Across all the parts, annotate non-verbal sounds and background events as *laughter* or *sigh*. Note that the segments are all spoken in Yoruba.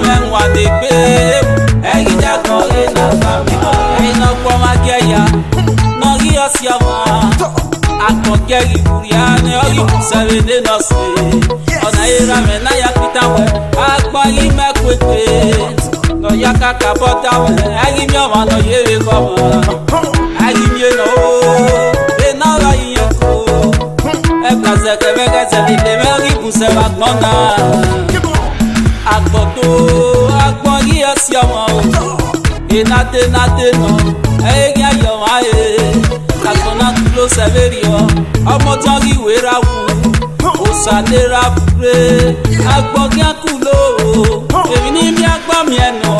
the men what they pay. Hey, you just know it's not family. Hey, no grandma get ya. No, he has ya ma. I can't get you, Rihanna. You seven in us. Ọ̀nà ìra mi náà yà pété wẹ̀, àgbọ̀ yìí mẹ́kúté. Lọ́yà kàkà bọ́tà wẹ̀, ẹ̀yìn mi ọ̀mà lọ yé mi kọ́ mọ́. Ẹ̀yìn mi nà ó, iná lọ yìnyín kó. Ẹ̀ka sẹ̀kẹ̀ mẹ́kẹ́ sẹ̀kẹ̀ lè mẹ́rin kù sẹ̀wà gbọ́n o agbọnyi esi ọmọ o enate nate nọ eyigi ayọ wa ye kagbọnà tulo sẹbẹrì ọ ọmọ tán kí wéra wù òsàlera bure agbọnyi akulo o èmi ní mi agbọ́ mi ẹ̀ nọ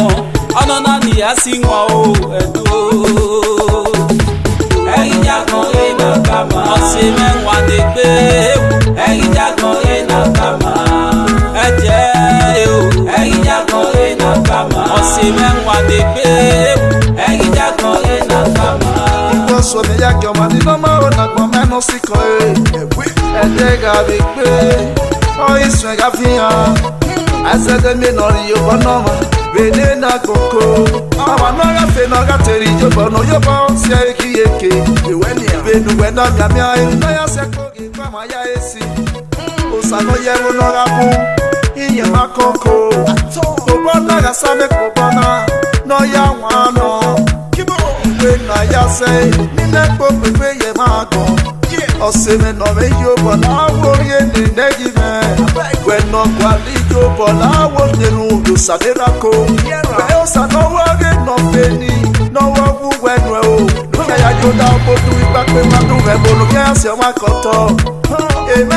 ọ̀nà náà nìyá sí wọn o ẹ̀dùn o. Sọmi ya kí ọmọ ní lọ́mọ ò nàgbọ́ mẹ́nu sí kan èrè. Ẹ̀dẹ́ ga mi pé ọ ìsùn ẹ̀ka fi hàn. Àìsẹ́dẹ́ mi nà rí yóò bọ́ náà mọ̀. Bèlè náà kòkó. Ọmọ náà yà fẹ́ náà gà tẹ̀rí yóò bọ̀ náà yóò bọ̀ sí ẹ̀rí kí yéke. Ìwé ni ìbẹ̀nu wẹ̀ náà gàmí ayé. Náà yà sẹ́kọ̀ọ́ kí n kọ́ ayá èsì. Òsàn náà ihe makoko ụbọna ya sane ka ụbọna n'ọya nwa anọ mgbe na ya se nne kpokpekpe ya makọ ọsịrị nọ meji ụbọna ahụ onye na-ene gị mee wee nọkwala ike ụbọna ahụ nyere udo sadirako wee ụsa n'ọwa gị nọfeni n'ọwa ọgwụ wenwe o ya ya joda obodo ikpakpe mmadụ wee bụrụ ya si ọnwa kọtọ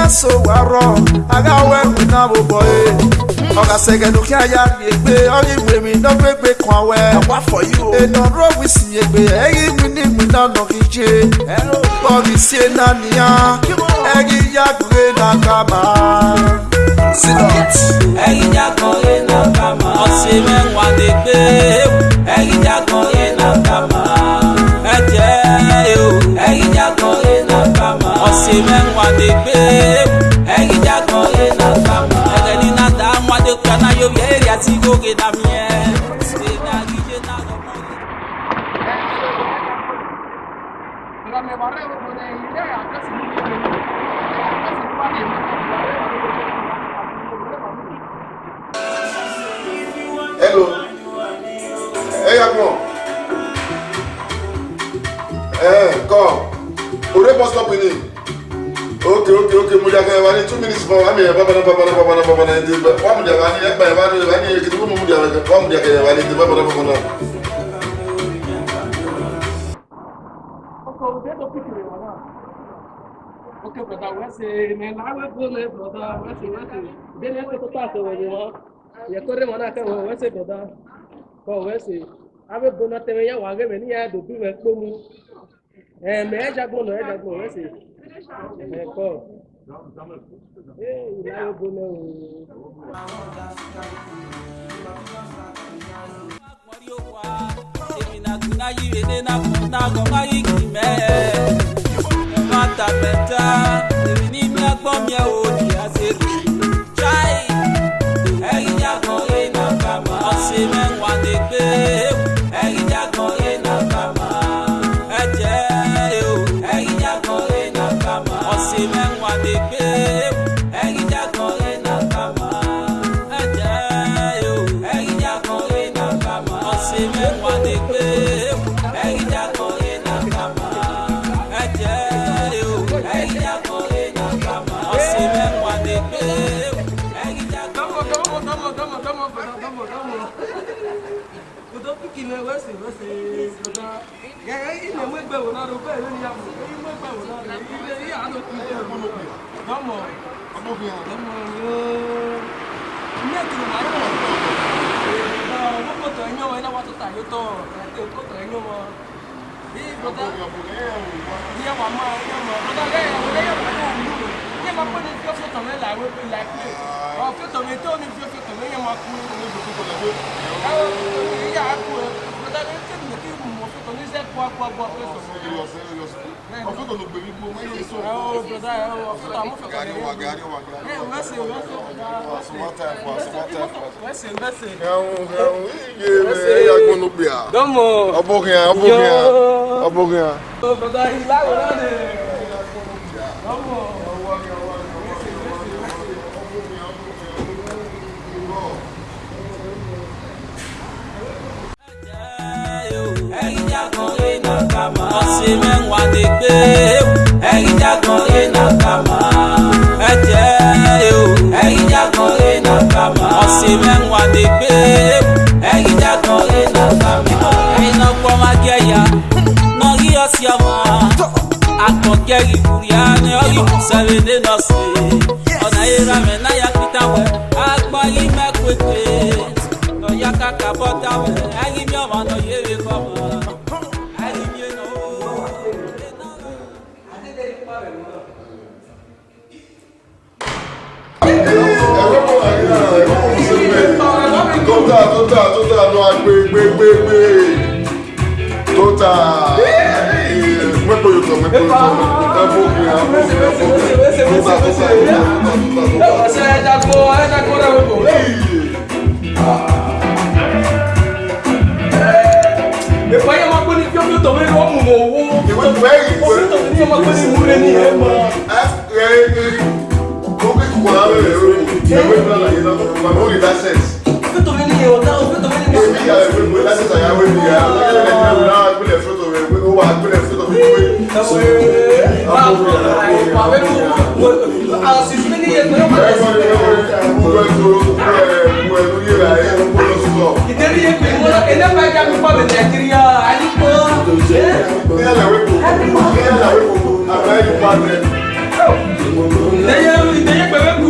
so warọ agawe wina bobo e ọga sege nuki aya mi egbe ọyi iwe mi na gbegbe kan awẹ awa for you ena ro wi si egbe eyi wi ni wi na nọ ki je bọbi si ena niya eyi yagbe na kama. ẹyin jagan ye na kama. ọsẹ mẹwa de gbe ewu. ẹyin jagan ye na kama. ẹ jẹ́ e o. ẹyin jagan osime nwadekpe egijagoye natama egeni nata nwadekpe anaghị obi eriatigo oge na mie Hello. Hey, everyone. Eh, hey, come. Ore bus stop with ok ok ok mudaka yabani two minutes mo ami babana babana babana babana ndi wa mudaka ani yaba yabani yabani yekiti mu mudaka wa mudaka yabani ndi babana babana Okay, brother, what's it? Man, I will pull it, brother. What's it? What's it? Then I will talk to you. You're calling one, I can't. What's it, brother? Oh, what's it? I will go not tell you. I will give me a do. Be my phone. Eh, may I just go? No, I just go. What's it? ẹ̀kọ́. Mata bẹta, èmi ní mi agbọ́ mi ẹ̀ o. gbẹ̀wòrán ro bẹ́ẹ̀ lórí àmọ̀ èyí mọ́ gbẹ̀wòrán ro ilé yìí àánú kú bẹ́ẹ̀ lọ́mọ ọmọ yóò mẹ́tìrì máa ń wọ̀ ọmọ kòtò ẹ̀yán wọn iná wa tó tàyé tọ̀ ẹ̀ kòtò ẹ̀yán wọn bí bọ́dá ìyẹn wà máa ń yẹn mọ̀ bọ́dá lẹ́yìn àwọn ẹ̀yẹ́ wọn náà ń lù yẹn máa pẹ́ ní fíọ́fíọ́ tọ̀mẹ́ làwọn ẹgbẹ́ láìpẹ́ ah. ọ̀ fíọ́ tọ̀mẹ́ tó ní fíọ́fíọ́ tọ̀mẹ́ yẹn máa kú ní gbogbo iṣẹ́ kọ́ kọ́ kọ́ pé sọ. ọ̀fẹ́ kò ló gbé mi kó mọ́ ilé sọ. ẹ o broda ẹ o ọ̀fẹ́ àwọn fẹ́ kọ́ lẹ́yìn. gari wa gari wa. ẹ wẹ́sẹ̀ wẹ́sẹ̀. asumata ẹ̀fọ́ asumata ẹ̀fọ́. wẹ́sẹ̀ wẹ́sẹ̀. ẹ̀hún ẹ̀hún iye ẹ̀ agbọ́n ló gbé a. dọ́mọ̀ ọbọ̀kìyàn ọbọ̀kìyàn ọbọ̀kìyàn. broda ìlà wò lọ́dẹ̀. E ọ̀sìnmẹ́ ń wà ní gbé ẹ̀yìn jágan rẹ̀ e náà kà má. ẹ jẹ́ o ẹ̀yìn jágan rẹ̀ e náà kà má. ọ̀sìnmẹ́ ń wà ní gbé ẹ̀yìn jágan rẹ̀ náà kà má. ẹ̀yin náà gbọ́ má gẹ̀yà náà rí ọ̀sìn ọmọ akọ̀kẹ́ ìwúrí ni ọ̀yọ́ sẹ́rẹ̀ ní nọ́ọ̀sì ọ̀nà ìra mẹ́ náà yà pété wẹ̀ agbọ́ yìí mẹ́kùnkùn lọ́yà kàkà bọ́tà wẹ̀ ẹ̀yìn tà tó tà tó tà nù agbègbègbègbè tó tà mẹ́pọ̀ yòókọ̀ mẹ́pọ̀ yòókọ̀ ẹ̀fọ́ òkè ẹ̀fọ́ òkè ẹ̀fọ́ òkè tó tà tó tà tó tà tó tà. ẹ̀dá kó ẹ̀dá kó rẹ̀ wò. Ìfọ̀ yẹn máa gbóni fíọ́fíọ́ tọ̀wé ni wọ́n mú mọ̀ owó. Ìwé ìwé ìwé. Ó sì tọ̀wé ní ẹ̀ máa gbóni ìwúre ní ẹ̀ máa. Kókè kùkù náà lè rẹ̀ rẹ̀ ìwé ìwé ìwé ìwé ìwé ìwé ìwé ìwé ìwé ìwé ìwé ìwé ìwé ìwé ìwé ṣe ọ̀tá òfin tó fẹ́ lè gbé. ìyá ìwé ìwé lásìkò àyàwó ìyá ìgbélé fótó rẹ ó wà gbélé fótó rẹ pé. ìtẹ́rí yẹn pè wọ́n ẹ̀ lẹ́fà ẹ̀ka mi pa bẹ̀ nàìjíríà àyíkó. kíyàlá wípò kíyàlá wípò àbáyé ìpá rẹ. ìdẹ́yẹ ìdẹ́yẹ pẹ̀lú.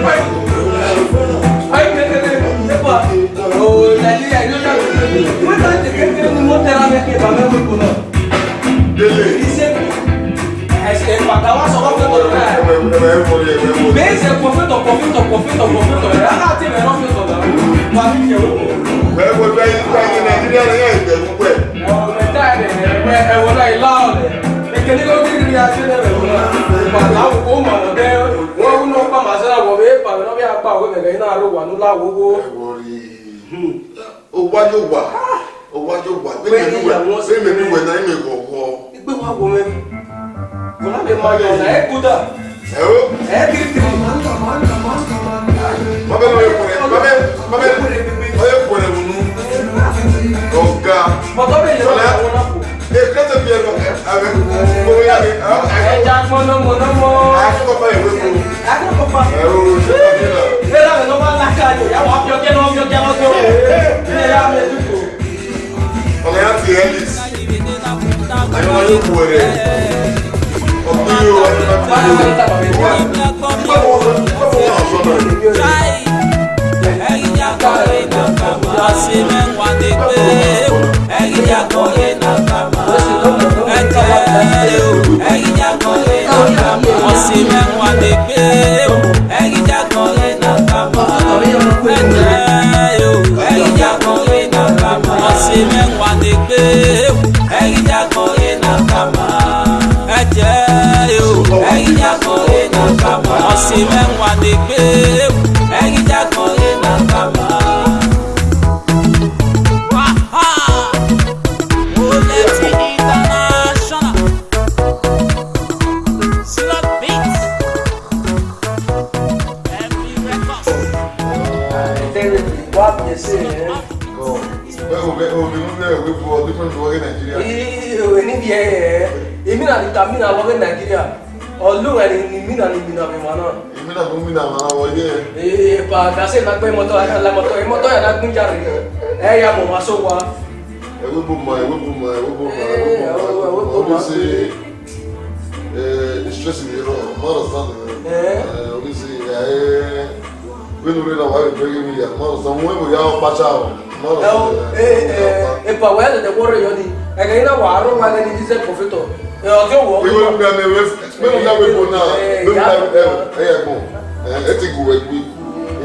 Ìpàdé àwọn ọmọ ọ̀dẹ́ wọ́n ń lọ pàmò àṣẹ àwọn àwọ ẹ̀rẹ̀ iná ló wà nílá owó. ọwá yóò wà ọwá yóò wà bí mi wẹ̀ bí mi wẹ̀ náà mi wọ̀ wọ̀. ìgbé wa wọ mẹ́rin kọ́lá lè máa yọ̀ ọ̀nà ẹ̀ kúdà ẹ̀ kiri kiri. bàbá mi yóò kúrẹ́ bàbá mi yóò kúrẹ́ wùnú ọ̀gá sọlá ẹ̀ kẹ́tẹ̀ bí ẹ̀ lọ́kẹ́ àbẹ̀ owó yá mi. ẹja mọ́nàmọ́nàmọ́. akẹ́kọ̀ọ́ bá yẹ wẹ́pọ̀. akẹ́kọ̀ọ́ bá yẹ wẹ́pọ̀. Era meu nome na cara, eu vou pior que não, pior que não, pior. Era meu tudo. Como é que é isso? Aí não é o poder. O tio, aí não é o poder. Try, and you're going to come, I see me one day. ṣe mẹ́wàá ni pé. se la gbé mọ́tò la mọ́tò yìí mọ́tò yẹn la gún jàre ẹ yà mọ̀ wá só wa. ẹwé bò mọ ẹwé bò mọ ẹwé bò mọ ẹwé bò mọ ẹwé bò mọ ọdún sí ìṣẹ́sì mi rọ mọ́rọ̀ sánmi ọdún sí ẹ wíńdò rẹ̀ náà wà lè gbẹ́gẹ́ mi yà mọ́rọ̀ sánmi wọ́n èbò yà ọ́ pàṣà ọ̀ mọ́rọ̀ sánmi. ẹ ẹ ẹ pàwọ́ ẹ̀ lẹ́dẹ̀ wọ́rọ̀ yọ ni ẹ̀gẹ́ yín náà wà á rọ̀ wá lẹ́ni jíṣẹ́ pọ̀fẹ́tọ̀ ẹ̀ ọ̀gẹ́ wọ̀ ọ́. ìwé mi náà mi wé fún náà mi náà ẹ̀ ẹ̀ ẹ̀ ẹ̀ ẹ̀ ẹ̀ ẹ̀ ẹ̀ ẹ̀ ẹ̀ ẹ̀ ẹ̀ ẹ̀ ẹ̀ ẹ̀ ẹ̀ ẹ̀ ẹ̀ ẹ̀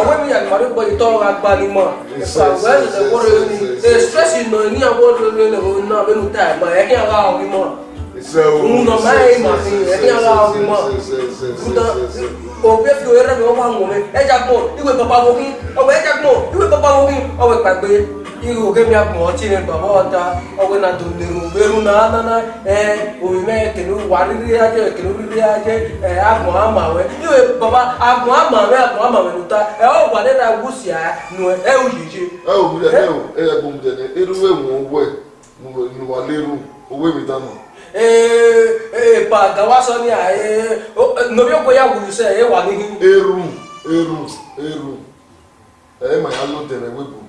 ọ̀pọ̀ mi yàgbà ní gbọ́ ìtọ́ agbanimọ̀ ìpàwẹ́ ìlẹ̀kọ́ rẹ̀ ní stress nà ní àwọn olórí rẹ̀ òun náà lónìí tá ẹ̀ mọ̀ ẹ̀ ní àwọn àwọn mímọ̀ òun nà máa ẹ̀ mà fi ẹ̀ ní àwọn àwọn mímọ̀ òun bẹ́ẹ̀ fi òun yẹrẹ mi wọ́n wà ń wọ̀ mi ẹ̀jà gbọ̀ ìwé bàbá wọ̀ kí ọ̀wẹ̀ ẹ̀jà gbọ̀ ìwé igoge e, m e, e, ya kpụ ọchịrị baba ọcha na dodere ogberu na anana ee omume ekele warịrị aja ekele oriri aja ee agụ ama wee iwe baba agụ ama wee agụ ama wee nụta ee ọ gwara na gwụsi ya nụ ewu jiji. ẹ ò wúlẹ̀ ẹ ò ẹ ẹ gbọ̀n jẹ̀dẹ̀ irú èwọ̀n owó ẹ̀ ìwà lérú owó èmi dáná. ee ee pàgà wá sọ ní àyè nobi ogo ya wùlù sẹ ẹ wà níhìn. eru eru eru ẹ mà yà ló dẹrẹ wébù.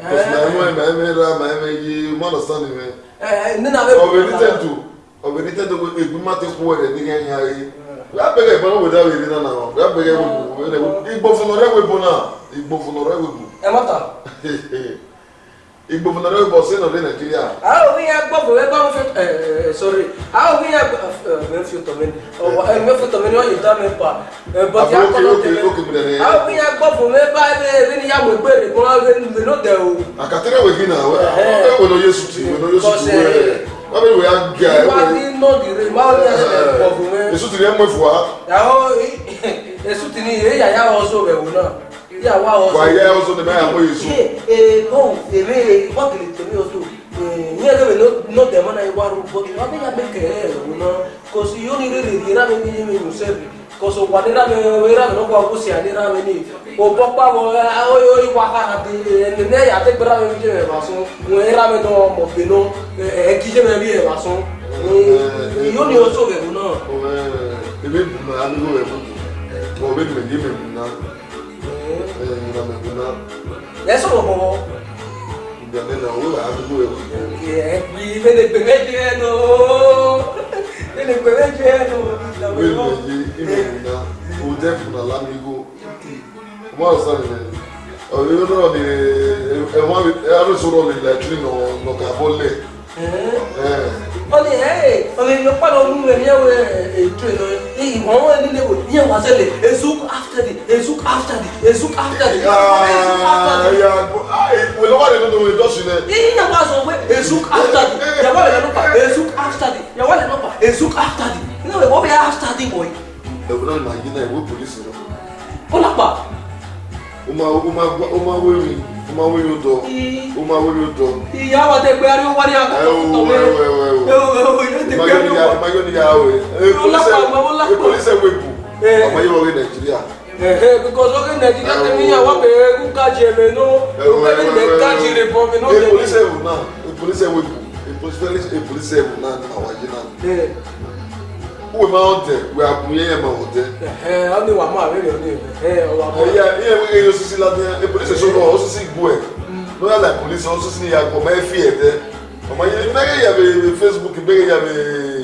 Because eh? my eme my mother, my baby, my understanding me. Obedited to, obedited to a good matter for the thing I have. That beg a boy without it now. Igbo for no eh. Igbo *laughs* Igbo na robo se no le Nigeria. How we have go we go fit eh, eh, sorry. How we have eh, we fit to men. Oh pa. But ya ko no tell me. How we have go we ba we ni ya we gbe o. Oh. Akatere we gina we. We no Yesu ti we no Yesu ti we. Wa be we have guy. Wa ni no di *laughs* Yeah, wow. Also. Why, yeah, also the man who is. Eh, no, the way what it to me also. Nyɛ dɛ bɛ n'o n'o dɛmɛ n'a ye wari bɔ kɛ, a bɛ ka bɛ kɛlɛ yɛrɛ mun to kɔsi yoni de de yira bɛ min ye min sɛ bi, kɔsɔ wa de la bɛ yira bɛ n'o ko a ko si a de la bɛ ne, o bɔ kpa bɔ ɛ o y'o yi wa ka di ɛ nɛnɛ yɛ a tɛ gbɛra bɛ min jɛ bɛ ma sɔn, ŋun yira bɛ dɔn mɔ fɛ nɔ ɛ ɛ kijɛ bɛ bi yɛ ma sɔn, ɛ yoni y'o so bɛ mun na. Ɛɛ i bɛ mun na, a bɛ k'o yɛ mun na, o bɛ tɛmɛ ni bɛ mun na yẹsọ lọbọ ndẹmẹ na wo la adu ewu yẹ bi mele gbe mẹju yẹ no mele gbe mẹju yẹ no wele yi ime nina o jẹ funa lamigo mo asa mi ọyọ yọ náà ni ẹwọn arúgbó mi la tiri nọ nọkà bọ lẹ. ọ̀nì ẹ̀ ọ̀nì ìyọ̀pá lọ́nu rẹ̀ ní ẹ̀wọ̀ ètò ìnáwó. Hey, mama, ah, eh, you know, you must say, "Ezuk after the, Ezuk eh, eh, after the, Ezuk after the." Yeah, yeah. We love the people who do it. Hey, you must say, "Ezuk after the." You want to know? Ezuk after the. You want to know? Ezuk after the. You know, what we are after the boy. The one like you know, we police. Olapa. Oma, oma, oma, oma, oma uma wuli do uma wuli do iya wa te gbari wa ri aka to we we we we te gbari wa ma yo ni ya we e police e police we bu o ma yo we Nigeria eh because okay Nigeria te mi ya wa be ku ka je me no o be ni de ka je re po me no e police we na e police we bu e police e police we na na wa je na eh wo ma wọn tẹ wo abun yẹn ma wọn tẹ. ẹ ọ ni wà máa rẹ rẹ ọ ni ẹ ọ wà máa. ẹ yà ẹ yẹ osisi lati ẹ polisi ẹsọ náà osisi igbó ẹ lóyà la polisi osisi yàgò ọmọ ẹ fi ẹ tẹ ọmọ yẹ bẹrẹ yà bẹ Facebook bẹrẹ yà bẹ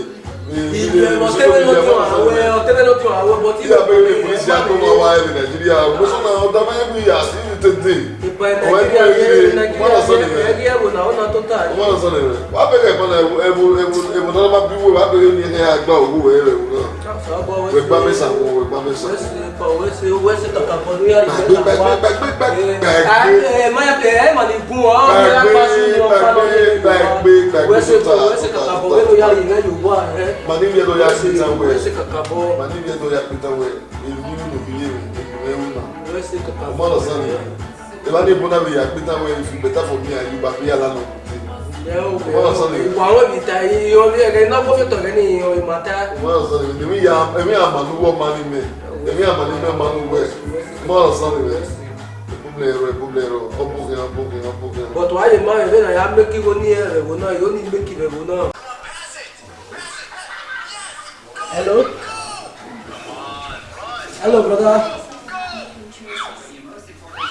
ìgbìmọ̀ tẹ́wẹ́lọ́dún àwẹ̀ tẹ́wẹ́lọ́dún àwẹ̀ bọ́tí. ìgbà pé ilé ìpolísì àgbọ̀mọ̀ wa ẹ̀rìn nàìjíríà mọ́sánà ọ̀dà mayẹ́bí àti tètè. ìpàdé nàìjíríà ẹ̀rìn nàìjíríà ẹ̀rìn ẹ̀wò náà ọ̀nà tó tà. wọ́n sọ nìyẹn wà á bẹ̀rẹ̀ ìpàdé ẹ̀wò ẹ̀wò náà bá bí wò wà á bẹ̀rẹ̀ ní ẹ̀ àgbà òwú ẹ̀ rẹ̀ wò náà. wẹ̀gbá mẹ́sà wọ wẹ̀gbá mẹ́sà. wẹ́sì kàkà kọ́ lórí àyè mẹ́ta wá. gbẹgbẹ Mande mi do ya pitan we. Mande mi do ya pitan we. Ebi mi no bile we. Ebi we una. Omo lo san ni. E ba ni bona we ya pitan we if better for me and you ba be ala no. Omo lo san ni. Wa wo bi ta yi o bi e na bo to ni o mata. Omo lo san ni. Èmi ya èmi amanu wo mani me. Èmi Mani me manu we. Omo lo san ni bulero bulero ọbụghị ọbụghị ọbụghị. bọtụ anyị ma ebe na ya mmekigo n'ihe rewo na ya ọ na-emeki rewo na. Hello? Hello, brother.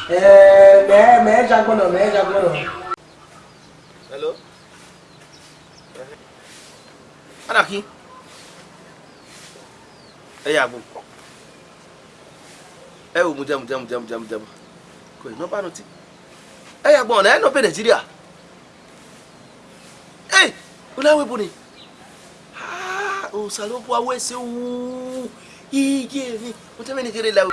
Eh, may, may I jack one? May I jack one? Hello? Anaki? Ẹ yàgò. Ẹ wò mú jẹun jẹun jẹun jẹun jẹun. Kò iná no nutí. Ẹ yàgò ọ̀nà ẹ̀ no bẹ̀ Nàìjíríà. Ẹ! Ó láwé bo ni me. usalokuwa Bon uu ijevi utamenekerela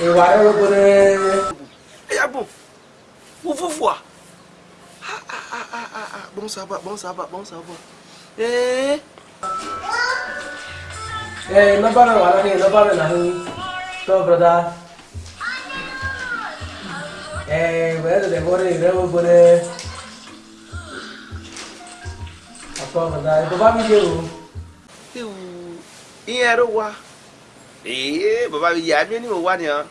ewarerogore eyabo uvuvua bonsaba bonsaba bonsaba ee ee nabana walani nabana nahu to brother ee wẹẹrẹ dẹgbọrẹ ìrẹwọgbọrẹ. Sọ̀rọ̀dà e, bàbá mi lè o. Ìyẹn ló wá. Èyí mi yà ni hàn.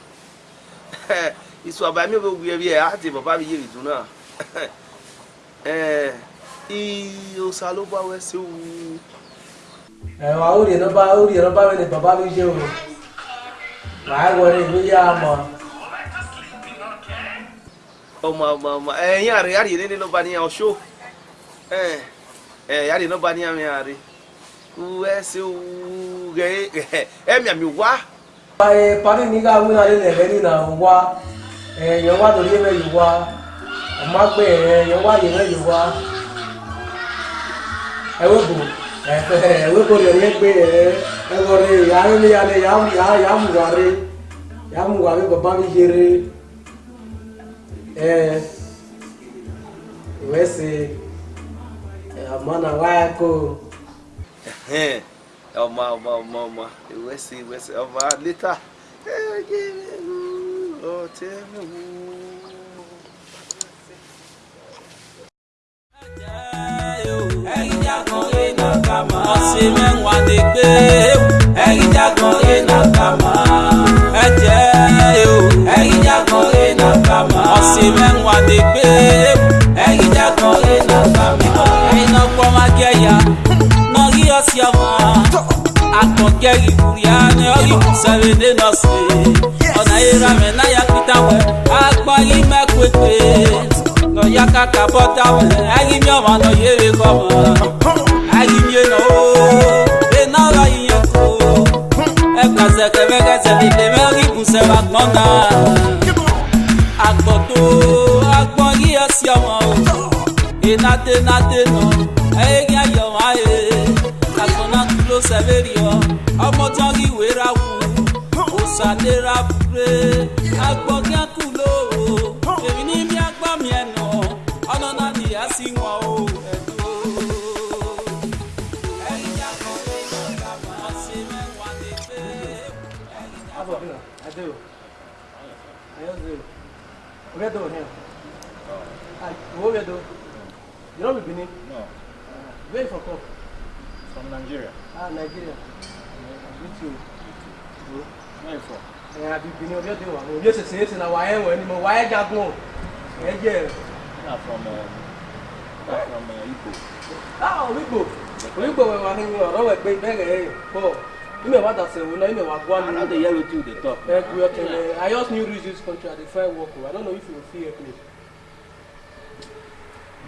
Ìsù àbá mi ò gbé ẹbí ẹ̀ á ti mi yé ìdùn náà. Ìyọ̀sà ló bá wẹ́ sí wù. Ẹ̀wọ̀n àwọn òrìẹ̀ náà bá òrìẹ̀ náà bá wẹ̀ bàbá mi jẹ́ o. Màá wọlé ìlú yá a mọ̀ ọmọ ọmọ ọmọ ẹyin àríyá rèé nílé ló bá ní ọṣọ é, eh, yari no bani ami ari si uge emi ami e, *laughs* e eh, pari ni ga ahụ le lebe ni na wa e yo wa do le be yi wa o ma gbe e yo wa yi e wo bo *laughs* e e ya ya ya ya ya ya mwana wako ọmọ ọmọ ọmọ ọmọ ìwẹsì ìwẹsì ọmọ lítà ọtí mi wú. ẹyin jagun na kama. ọ̀sìn mẹ́wàá ni gbé. E ẹyin jagun yé na kama. ẹ jẹ́ o. E ẹyin jagun yé na kama. ọ̀sìn mẹ́wàá ni gbé. E ẹyin jagun yé na kama ya nori osia wa akpọke iburia ne ọyọ sẹbi ne nọsi ọna ira mẹ na ya pita wẹ agbọ e yi mẹ kwekwe nọya kaka bọta wẹ ayi mi ọmọ nọ yere kọmọ ayi mi nọ o ena ọrọ yi yẹ ko ẹgbẹsẹ kẹfẹkẹsẹ lele mẹ ri gusẹ wa gbọn na agbọto agbọ yi ẹsi ọmọ o enate nate nọ. Saverio ọmọ tọ́gì wéra wù òsàlera fure agbọ̀gẹ́ kù lóru èmi ní bí agbọ́mi ẹ̀nà ọ̀nà náà nìyá sí wọn o where do? You don't be Benin? No. Where you from? Ah, Nigeria. YouTube. Where you from? Eh, I've been over there. Well, yes, it's it's now why am I anymore? Why that go? Eh, yeah. I'm from uh, I'm from uh, Igbo. Ah, Igbo. Igbo we were in Oro we gbe bere eh. Ko. Ime wa da se we na ime wa gwa ni. I don't hear what you dey talk. Eh, I just new reach this country at the fire work. I don't know if you feel it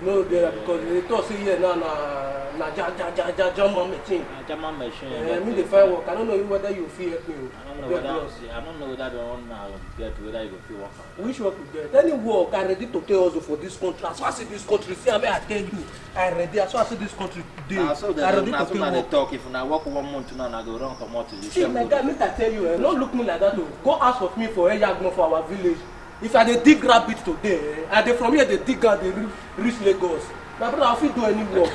no there because they talk say here now na na ja ja ja ja german ah, machine. na german machine. Uh, me dey find work i don't know whether you feel help me o. Oh. i no know whether i no know whether the uh, one na get whether you go fit work which work you get any work i ready to tell you for this country as far as this country see am i tell you i ready as far as this country dey ah, i ready to tell you. na talk if una work one month now na go run comot. see my oh, guy make i tell you eh no look me like that o oh. go ask of me for eyagbon for our village if i dey dig rabbit today eh i dey from here dey dig am dey reach lagos my brother i fit do any work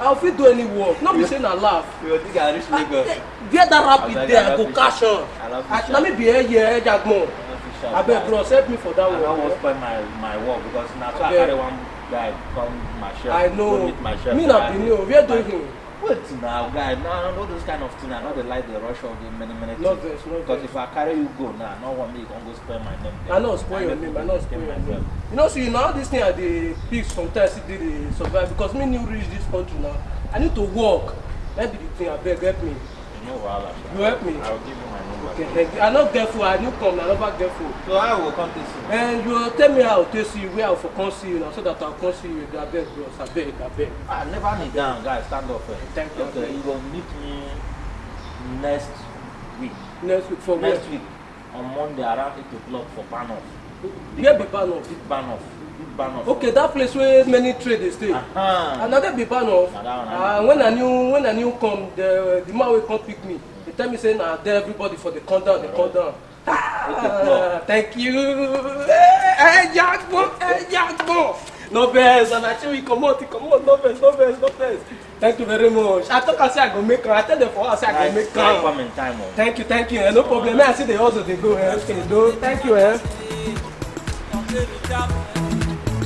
i fit do any work no be say na laugh We where that rabbit dey i go catch am na me be here. eye ejagbon abeg bros help me for that one. i no wan spoil my my work because na so i carry one guy come my shop go meet my shop. me na benin o where do you wait now guy now know this kind of thing i know they like the rush of the many many things vex, because if i carry you go now nah, no want me you con go spoil my name there i no spoil your name i no spoil your name you know see so you know this thing i the pick sometimes it did survive because me new reach this country now i need to walk. that be the thing abeg help me You help me? I will give you my number. Okay, thank you. I no get I no come. I never get food. So I will come to see eh, you. And you will tell me how to see you, where I will come see you now, so that I will come see you. I beg, bro. I beg, I beg. I never need down, guys. Stand up. Thank you. Okay, you will meet me next week. Next week for next where? Next week on Monday around eight o'clock for Banoff. Where be Banoff? Big Banoff ban Okay, that place where many trade they stay. Uh ah, -huh. Another be ban off. uh, ah, when I knew when I knew come, the the man will come pick me. They tell me say nah, there everybody for the countdown, the countdown. thank you. Hey, eh, eh, Jackbo, hey, eh, Jackbo. No vex, and I tell you, come out, come out, no vex, no vex, no vex. Thank you very much. I thought I say I go make her. I tell them for us I go make her. Come in time. Oh. Thank you, thank you. no problem. I see the also they go. Eh. Okay, do. Thank you. Eh.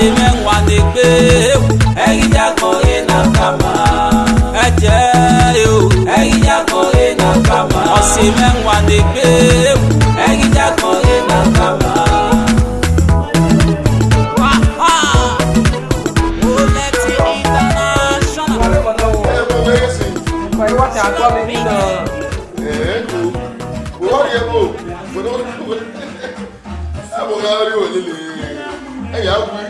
ṣe mẹ́wàá ni pé ẹ̀yin jákọ̀ yé na kàmá. ẹ jẹ́ o ẹ̀yin jákọ̀ yé na kàmá. ọ̀sẹ̀ mẹ́wàá ni pé ẹ̀yin jákọ̀ yé na kàmá. Ẹ̀yà wí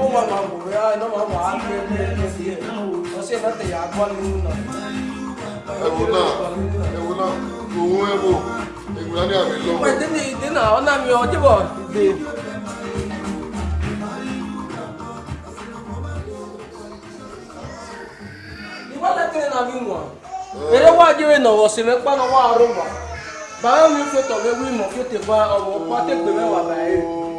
ó máa máa wò rẹ́ iná máa wà á gbé gbé gbé sí ẹ̀ wọ́n sì máa tẹ̀yà agbọ́n nínú náà. ẹ̀wù náà ẹ̀wù náà òun ẹ̀wù ẹ̀wù náà ní àmì lọ́wọ́. wọ́n ìdí ìdí náà ọ̀nà mi ọjọ́ bọ̀ ìdè. ìwádìí kiri náà mi wọ̀ eré wájú rẹ̀ nà wọ̀sí mi pàná wà á rọ̀ wà báyọ̀ mi fi tọ̀ mi wí mọ̀ fi tẹ̀ bá ọ̀wọ̀ pátẹ́ pè mẹ́wàá báyìí.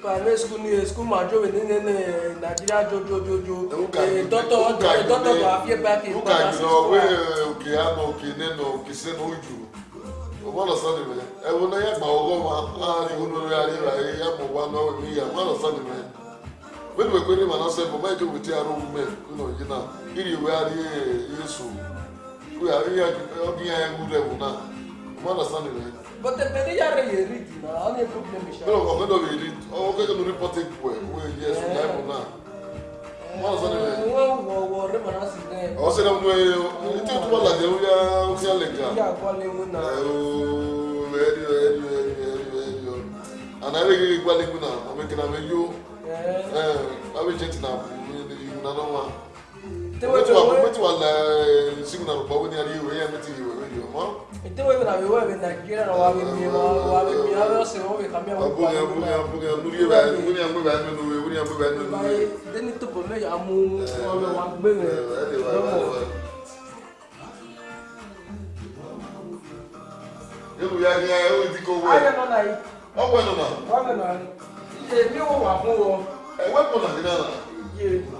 private school ni school ma jo ni ni nigeria jo jo jo jo dɔtɔ dɔtɔ do afie ba ke ba na se school wa. oke ama oke nenu oke senu uju ọmọ lọ sọdọ mẹ ẹwọn náà yàgbà ọgọ wa láàrin ìwúlò rẹ àríwá yìí yàgbọ wa náà ní ìyá ọmọ lọ sọdọ mẹ wẹ́n wẹ́n ní màná sẹ́yìn bọ́mọ ẹ̀jẹ̀ wìtí àrùn mẹ́ nínú yìí náà ìrì ìwé àrí yéésù wíwá ìyá ẹ̀wù rẹ̀ wù náà ọmọ lọ sọdọ mẹ. But the Beneya read na only problem is. No, no, no, we read. Oh, we can report it well. Oh, yes, we have now. Wọ́n sọ nílẹ̀. Wọ́n wọ̀ wọ̀ ní màá sí dẹ́. Ọ̀sẹ̀ náà wọ́n yẹ ètò ìtura làjẹ́ ó yá ó yá lẹ̀gà. Ó yà kọ́ léwu náà. Ẹ ooo ẹni o ẹni o ẹni wetin wa wetin wa la signal bɔ na bɛ wɛ bɛ na kira na waa mi ma waa o bɛ kamiya o bɛ bɔ a bɛ mi. bunya bunya bɛ bunya bɛ bɛ nu ye bunya bɛ bɛ nu ye. bayi deni to bɔ fún wɔ. ɛwɛ kɔnɔ ti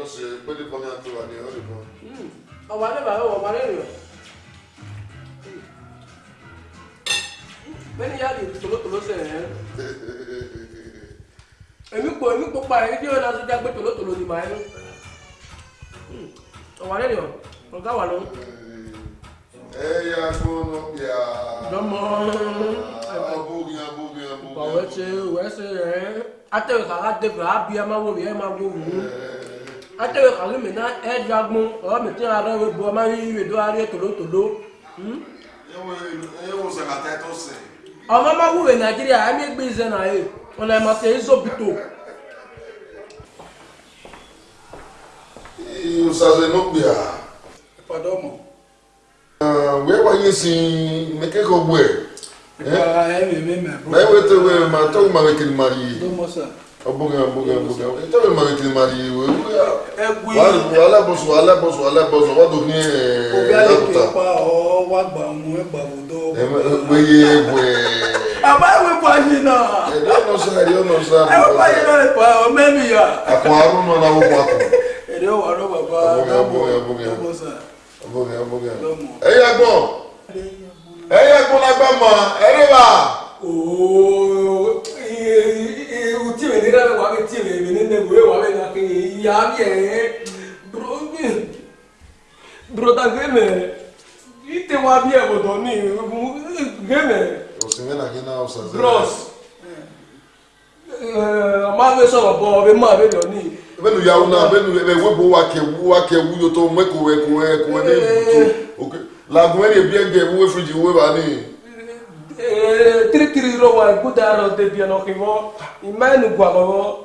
no se puede poner a tu ani ori bo. Mm. O wa le ba o wa le yo. Bẹ́ẹ̀ni yá di tòlótòló sẹ̀ ẹ́. *laughs* Èmi pò èmi pò pa èyí tí ó lọ sí jágbé tòlótòló ni màá yẹ. Ọ̀wà lẹ́yìn ọ̀, ọ̀gá wà lọ́wọ́. Ẹyà gbọ́nà bíà. Dọ́mọ. Abúgi abúgi abúgi. Bàwẹ́ ṣe wẹ́ ṣe rẹ̀. Atẹ̀wé kàrá débẹ̀ á bí ẹ máa wò mí ẹ máa wò mí atɛwɛ kalu e ɛdu agbɔn ɔ mɛtɛ arɔ wo bu ɔma yi wo do ariɛ tolotolo. Hmm? ewo sɛgata tó sɛ. ɔmɔ ma wu wɛ nàìjíríà ɛmi gbé zɛ nà yé ɔnà ɛmɔ tɛ ezobito. ìyósazɛ n'ogbea. ìpàdé ọmọ. wíwá wáyé sí mẹkẹkọọ gbẹ. ìpàdé ẹ̀mí mi mẹ. báyìí wọ́n ti wẹ̀ mà tó ma wẹ̀ kiri ma yìí. ló mọ sà. Ọbúgan ọbúgan ọbúgan ìtọ́wé mọ̀ ètò ìmàlì ìwé alábọ̀sọ̀ alábọ̀sọ̀ alábọ̀sọ̀ wà lóní ẹ̀ẹ́dọ́kítà. Gbéyé egbò ẹ̀. Àbá ìwé pàṣẹ náà. Ẹ̀dọ́ ọ̀nà sọ ẹ̀dí ọ̀nà sọ àbúkọ. Ẹ̀wọ̀n pàṣẹ náà lè pa ọmọ ẹ̀mí yà. Àkùn arún náà náà wọ́pọ̀ àkùn. Ẹ̀dí ọ̀wọ̀ àrọ̀ bàbá ọbúgan ọbúgan ọbúgan ọbúgan. Ẹ̀yà gbọ́ ẹ̀yà gbọ́ lágbàmọ̀ ẹ̀rí wa. Ooo u ti wene na wa ke ti wene wene ne we wa wena ke ya bie bro bro ta ke me ite wa bie bo do ni ke me o se me na ke na o sa bros eh ma me so bo be ma be do ni bẹ́ẹ̀ni ìyàwó náà bẹ́ẹ̀ni ẹ̀wẹ́bù wákẹ̀wú wákẹ̀wú yóò tó mẹ́kọ̀ọ́ ẹ̀kọ́ ẹ̀kọ́ ẹ̀ ní ìbùtò lagun ẹ̀ lè bí ẹ̀gẹ̀ ìwé fìdí ìwé wa ní tiritiri eh, yɔrɔ wa de biɛ nɔ k'i mɔ i ma ye nin guwakɔ wɔ.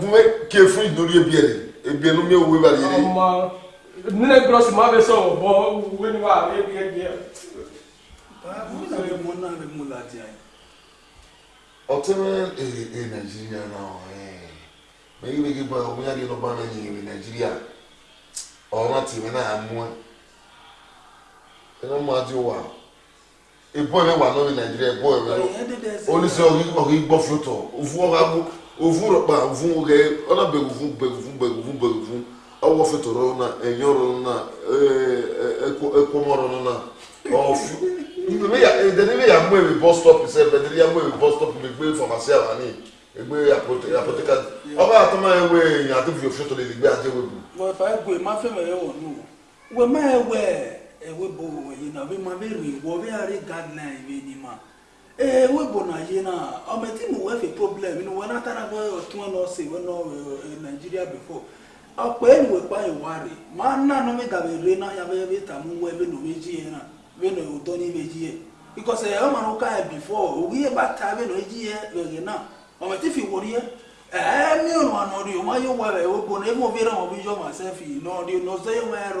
n bɛ kɛ fún ìdórí ebiɛ de ebiɛ nu mi wo ba yiri. ɔmɔ ni ne gulɔ sima bɛ sɔn o bɔ wuli wa a bɛ biɛ biɛ. aa mun na bɛ mun na bɛ mun ladiya ye. ọtí mẹ ee ee nàìjíríà náà ee mẹgbẹgbẹ bá ọmọ yàrá ìlọba náà yìí wẹ nàìjíríà ọ̀rọ̀ tèmi náà mú ẹ ẹ ebó ẹ̀rẹ́ wà lórí nàìjíríà ebó ẹ̀rẹ́ oníṣẹ́ ọ̀rí gbọ́ flótọ̀ òfun ọ̀rá mú òfun rọ̀pà òfun rẹ̀ ọ̀nà bẹ̀rù fún bẹ̀rù fún bẹ̀rù fún rọrùn náà ẹ̀yìn rọrùn náà ẹ̀kọ́mọ́ rọrùn náà ọ̀fun ìdẹ́ni mi yà mú èmi bus stop sẹ́ ìdẹ́ni yà mú èmi bus stop mi gbé fàmásì àwáni gbé àpótíkà ọba àtọ́mọ́ ẹ̀wẹ̀ èèyàn àti fìyòfìyò lè gbé àjẹwé bù. wọ́n fà á gbé má fẹ́ wọ̀ ewebo yina bema beriwo beare guideline ri ewebo na yina ometi mo wefe problem no wana tara go otun no se we no Nigeria before ọ̀pọ̀ èlùwẹ̀ pa ìwà rẹ̀ máa ń nànú mi dàbẹ̀ rẹ̀ náà yàbẹ̀ bí na ta mi ò nù àná rí o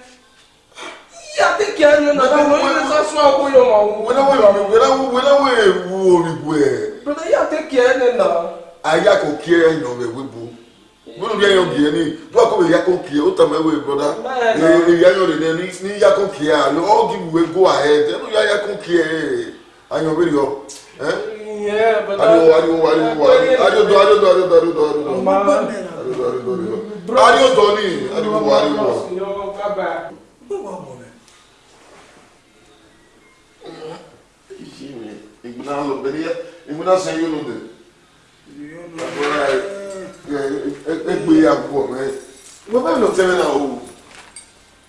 atẹ́kẹ́ ẹnu náà wọ́n ní sásún àpò yọ̀ máa wù. wẹ́lẹ́wẹ́ ewu orìbù ẹ̀. bùrọ̀dá yà atẹ́kẹ́ ẹnu náà. ayá kò kí ẹ yàn wẹ̀ wíbu bùrù bí ẹyàn kìí ẹni bùrọ̀ kò yà kò kìí ó tàmí ẹwẹ́ bùrọ̀dá èyí ayọ̀ lè ní ní yà kò kìí à lọ́ ọ́ give way go ahead ẹnu yà yà kò kìí ẹ̀ ayọ̀ wẹ̀ yọ. ariwo ariwo ariwo ariwo ariwo ariwo oh, ariwo ariwo ariwo ariwo ariwo Jimmy, ik ben aan het beneden. Ik ben aan zijn jullie doen. Ik ben hier voor mij. Wat ben je nog tegen nou?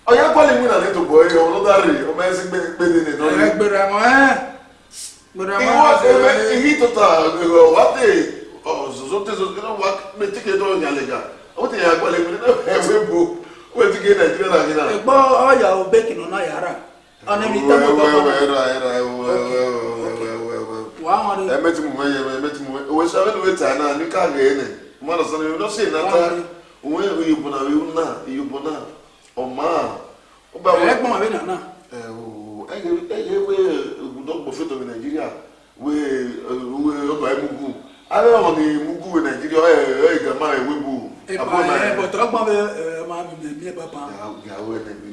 Oh, jij kwam niet naar dit op, hoor. Je hoort dat niet. Om mensen ben ik niet. Ik ben er maar. Ihi tota wa te zozo te zozo na wa me tike do nya lega o te ya gbole mi na e we bo we tike Nigeria na gina. Egbo oya o beki no na yara a a. ọ̀nẹ́mìtẹ́mọ̀ tọ́kọ̀ ẹ̀mẹ́tì mú mẹ́yẹ ẹ̀mẹ́tì mú mẹ́yẹ owó sáré lóore tà náà ní káàgé yẹn nì mọ́nà sọ́nà yóò lọ́sẹ̀ ìnáta òun ìyóbó náà ìyóbó náà ìyóbó náà ọ̀mà ọba wọn. ẹ̀ẹ́gbọ́n àbẹ̀ nàná. ẹ̀ o ẹ̀yẹ wé egudọ́gbọ̀ fẹ́tọ̀ ní nàìjíríà wé wé ọba emugu alẹ́ wọn ni emugu wé nàìjíríà ẹ̀ ẹ̀ gàmá ẹ̀ wé bu. ẹ̀ bọ̀ tọ́gbọ́n bẹ ẹ̀ máa mi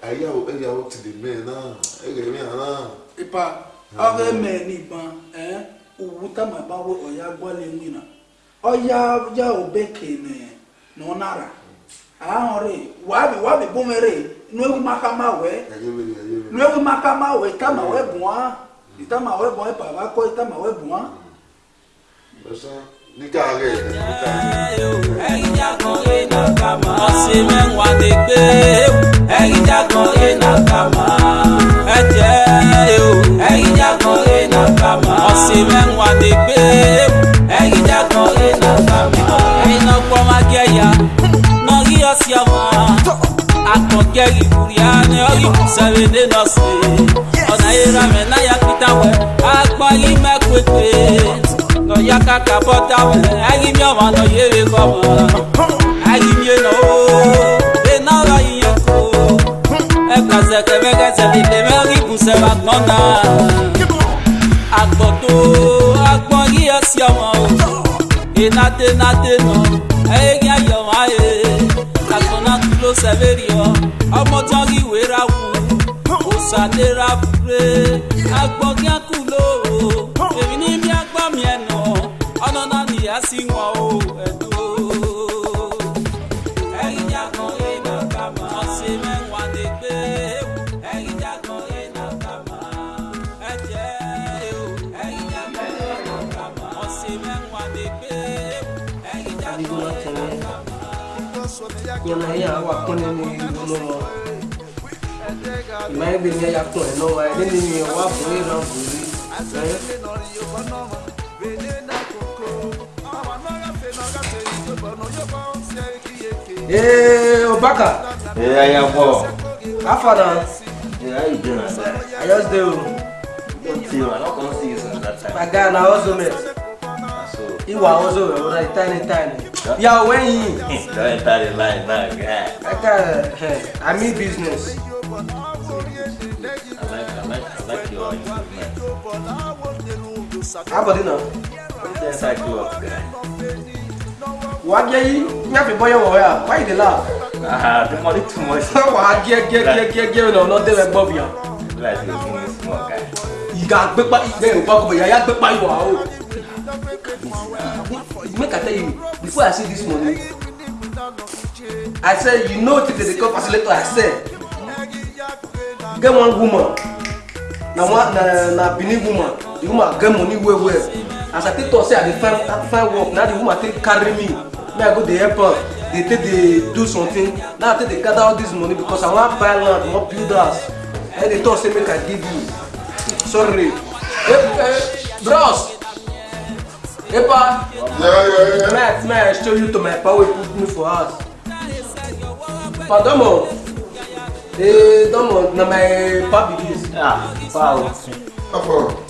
ayawo ayawo ti di mẹ náà ẹgbẹ mi hàn ipa ah. ọrẹ mẹ nìbọn ẹ òwú tàmà bá wọ ọyá gbọlẹ wìnà ọyá ọjà òbẹ kẹnẹ nọnara àwọn rẹ wàbí wàbí bọmẹrẹ nuewu makama wẹ nuewu makama wẹ tàmà wẹ bùn á ìtàmà wẹ bùn ẹ kọ ìtàmà wẹ bùn ẹ̀yin jà kàmá. osimhen wadegbe egijakan ye kama. ẹjẹ o egijakan ye nakama osimhen wadegbe egijakan ye nakama ẹyinna kpọma gẹya nọgi ọsiama akọgẹri buria ni ọyi kusẹbi ne nọsi ọna ye ramẹ na ya pitawẹ akpọyi mẹ kwekwe nọya kaka bọtawẹ ẹyi mi ọma nọ yere kọmọ no de nara yoko e kase se ba gbona agboto agbon yi esi omo enate nate no eyegi ayo ma e agbona tulo severi o ọmọ tí wọn rí ìwé ra wù òsàlera fure agbọ̀gí àkùlò èmi ní bí agbọ́mi ẹ̀nà ọ̀nà náà nìyá sí wọn o. nyɛnaya wa kɔnɛ ni bolo ma ìmáyé bɛ ní ɛyà kún ɛ náà wáyé ní ní wà fún yẹn náà fún yìí ɛ. ee obaka. ee aya bɔ. how far na. ee how you doing na. i just dey o. you don tey o i no come see you since that my guy na hustle mate. He was also like tiny, tiny. Yeah, when he. Don't tell like that guy. I tell I mean business. I like, I like, I like your improvement. How about you now? I grew up, What are you? You have a boy over here. Why the laugh? Ah, the money too much. Why get, get, get, get, get, no, not there above you. Like, you're small guy. You got big, but you're a big, but you're a big, but make i tell you before i see this money i said you know till they dey call facilitator i say get one woman na one na na benin woman the woman get money well well as i take talk say i dey find find work Now the woman take carry me me i go dey help am dey take they do something now i take dey gather all this money because i want buy land wan build house i dey talk say make i give you sorry eh eh bros. Epa! Yeah, yeah, yeah. Max, man, I show you to my power put me for us. Pa domo. Eh, domo, na my papi this. Ah, pa. Oh. Apa?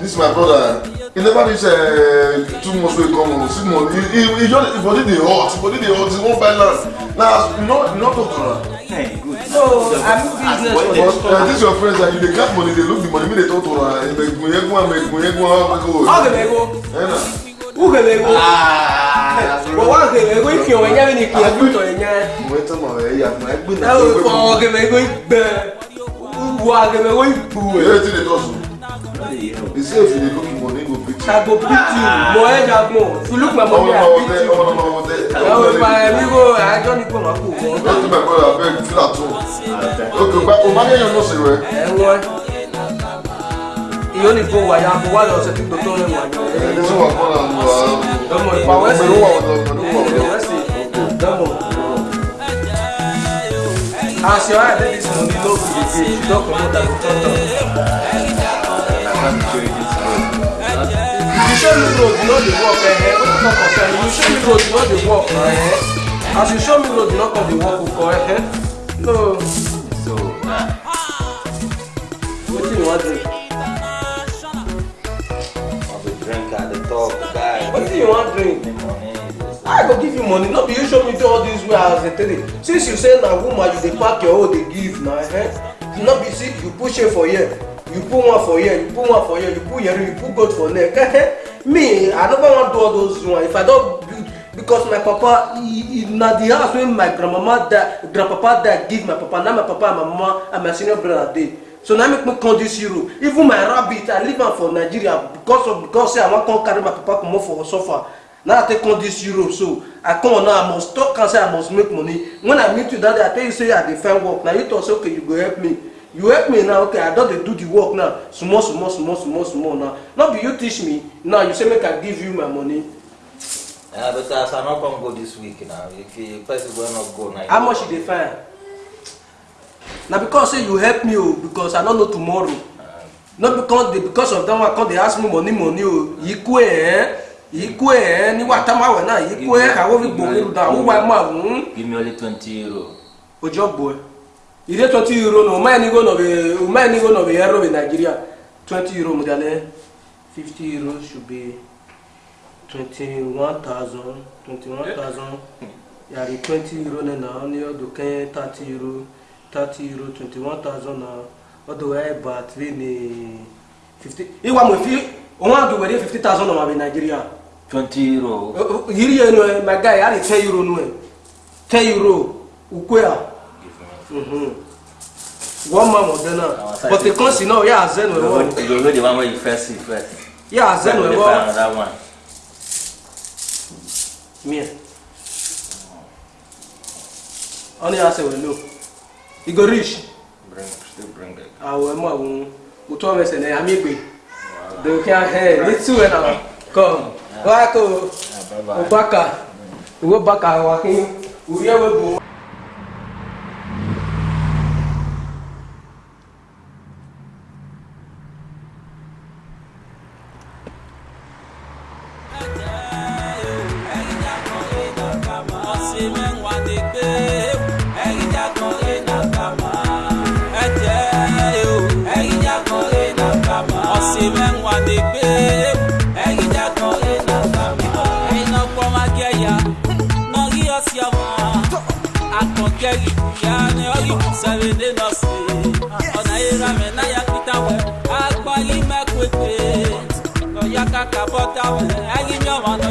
this my brother he never reach uh, two months wey come o he he he just his body the hot his body the hot he wan buy land na you know, you no talk to her. Hey, good. So, so I'm business for Uh, this your friends and you dey cap money they look the money they talk to her. megunyegwa megunyegwa how go. how go dey go. Uge bego. Wawa uge bego ifio wenya ni kia buto wenya. Mweta ma we ya ma egbu na. go? ko uge bego igbe. Uwa uge bego igbu. Yo ti le tosu. You say if you look money, go beat you. I go beat you. Mo head up mo. If you look my money, I beat you. Oh no, no, no, no. Now with my amigo, I don't need to my cool. Go to my brother, beg, feel at home. Okay, but Omani, you know, say where? Eh, what? Iyo ni go wa ya bo wa lo se ti to to le wa yo. Eh, ni so wa ko la nu wa. Domo pa wa se. Domo wa domo domo. Wa se. Domo. As your eye dey this morning, no be the day. You don comot am to talk. You show me road, you know the walk eh? What the fuck concern? You show me road, you know the work, eh? As you show me road, you know the work, eh? No. So. What do you want to do? What do you want to drink? I go give you money, Not be you show me do all this way as a three. Since you say na woman you dey pack your own they give now. eh? Not be see you push it for here you put one for here you put one for here you put yeri you put goat for neck *laughs* me i never wan do all those one if i don't, build because my papa he, he, not the house when my grandmama that, grandpapa that give my papa Now my papa and my mama and my senior brother dey so na make me come this even my rabbit i leave am for nigeria because of because i want to carry my papa come for suffer now i take come this euro so i come now i must talk am say i must make money when i meet you that day i tell you say i defend work Now you talk say okay you go help me you help me now okay i don't. dey do the work now small small small small small now no be you teach me now you say make i give you my money. Uh, ah, because as i no come go this week now if you person will not go now. how much you dey find. na because say you help me oh, because i no know tomorrow uh, no because the because of them. I come They ask me money money o ikú ẹ ẹ ikú ẹ ẹ níwá támáwẹ náà ikú ẹ àwọn fi gbòòrò dáhùn wá máa mú. give me only twenty euro. Good job, boy. Eh ide 20 euro no uma enigo no be uma enigo no be euro be nigeria 20 euro mudale 50 euro should be 21000 21000 yari 20 euro ne na oni odo ken 30 euro 30 euro 21000 na odo e bat we ni 50 iwa mo fi onwa do we 50000 no ma be nigeria 20 euro yiri ye no my guy yari 10 euro no 10 euro ukwe ah one man was there now. But the you know, yeah, Zen will one. You don't know the one where you first see first. Yeah, Zen will one. another one. Me. Only I say we know. You go rich. Bring, still bring it. I will more. We told me say, "Hey, I'm Igwe." They can hey, let's do it now. Come. Bye bye. Wako. Ubaka. Ubaka wakin. Uriya go. sɛwede nɔsi ɔna yera mɛ na ya kita wɛ akpali mɛ kwekpe ɔya kaka bɔta wɛ ayi nyɔmɔ na.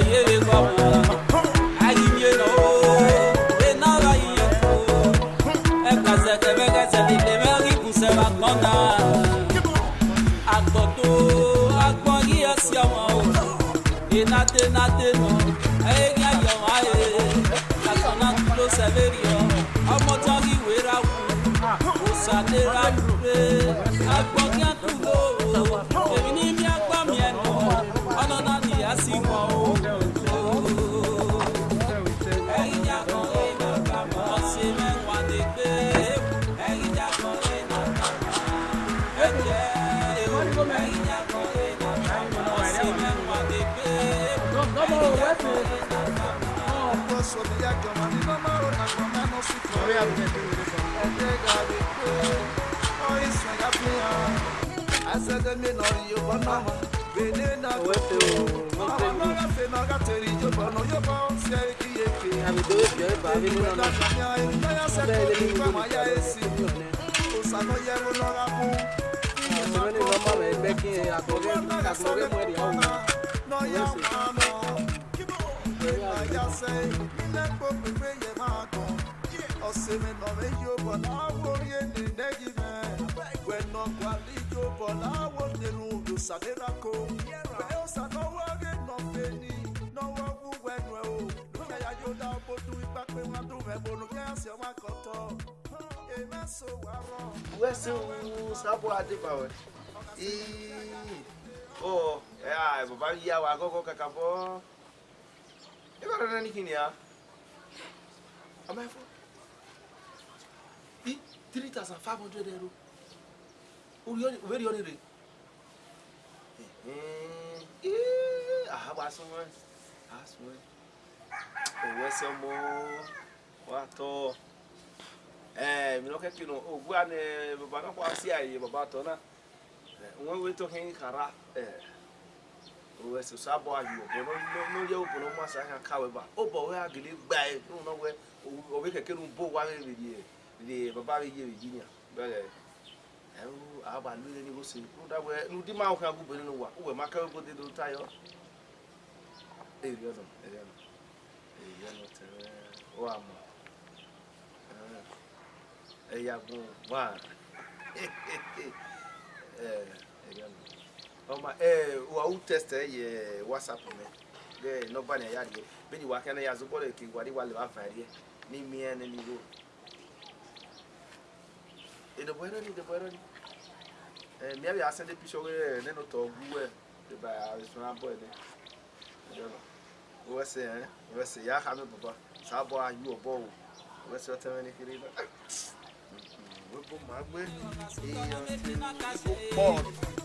Àtọ̀rẹ́ mú ẹ̀rí ọ̀hún. Lọ́yà máa mọ̀ ya say Mine po pepe ye mako Ose me no me yo po la wo ye ne negi me We no kwa li yo po la wo ne ru yo sa de la ko Be o sa no wa ge no fe ni No wa wu we nwe o Nuka ya yo da po tu ipa pe wa du me bo Nuka ya se wa koto Eme so wa ro Wesi wu sabo adibawe Iiii Oh, yeah, baba yíyá wa akọ́kọ́ kàkà bọ́ ebe adada ni kini ya amafo bi three thousand five hundred euro obere ọrẹ rẹ ahaba sunwẹ asunwẹ owẹsẹ mọ wa tọ ẹ mi lọ kẹkẹ nọ ògbó àná know. Oh, go on. yìí bàbá tọ náà wọn wé tó kí n kara. Eh owe so sa bo ayu obo no no no ye obo no ma sa kan ka we ba obo we agele gba e no no we owe keke nu bo wa re re re baba re ye re jinya bele ẹrú àbá lóye ni ó ṣe lódàgbẹ ẹnu dí máa ń kan gúbẹ nínú wa òwe máa kẹwé bóde ló tayọ. èyí ọ̀nà èyí ọ̀nà èyí ọ̀nà tẹ̀lé ó àmọ́ ẹ̀yàgùn wà ẹ̀yí ọ̀nà ọma ɛɛ eh, wa awu tɛsitɛ eh, yɛ whatsapp mɛ dɛ nɔba ni a y'a di yɛ bɛ ni wa kɛnɛ ya zɔbɔ de to wa de wa le wa fɛ yɛ ni miɛ ne ni wo edebɔ yɛrɛ ni edebɔ yɛrɛ ni ɛɛ miɛ bi asɛn de pisɔ wɛrɛ ne no talk. Who? wɛ de ba arisuna bɔ yɛ dɛ ɛdɔlɔ o wɛ se ɛn o wɛ se ya hami baba saa you ayu ɔbɔ What's your wɛ se ɔtɛmɛ ne kiri la ɛ o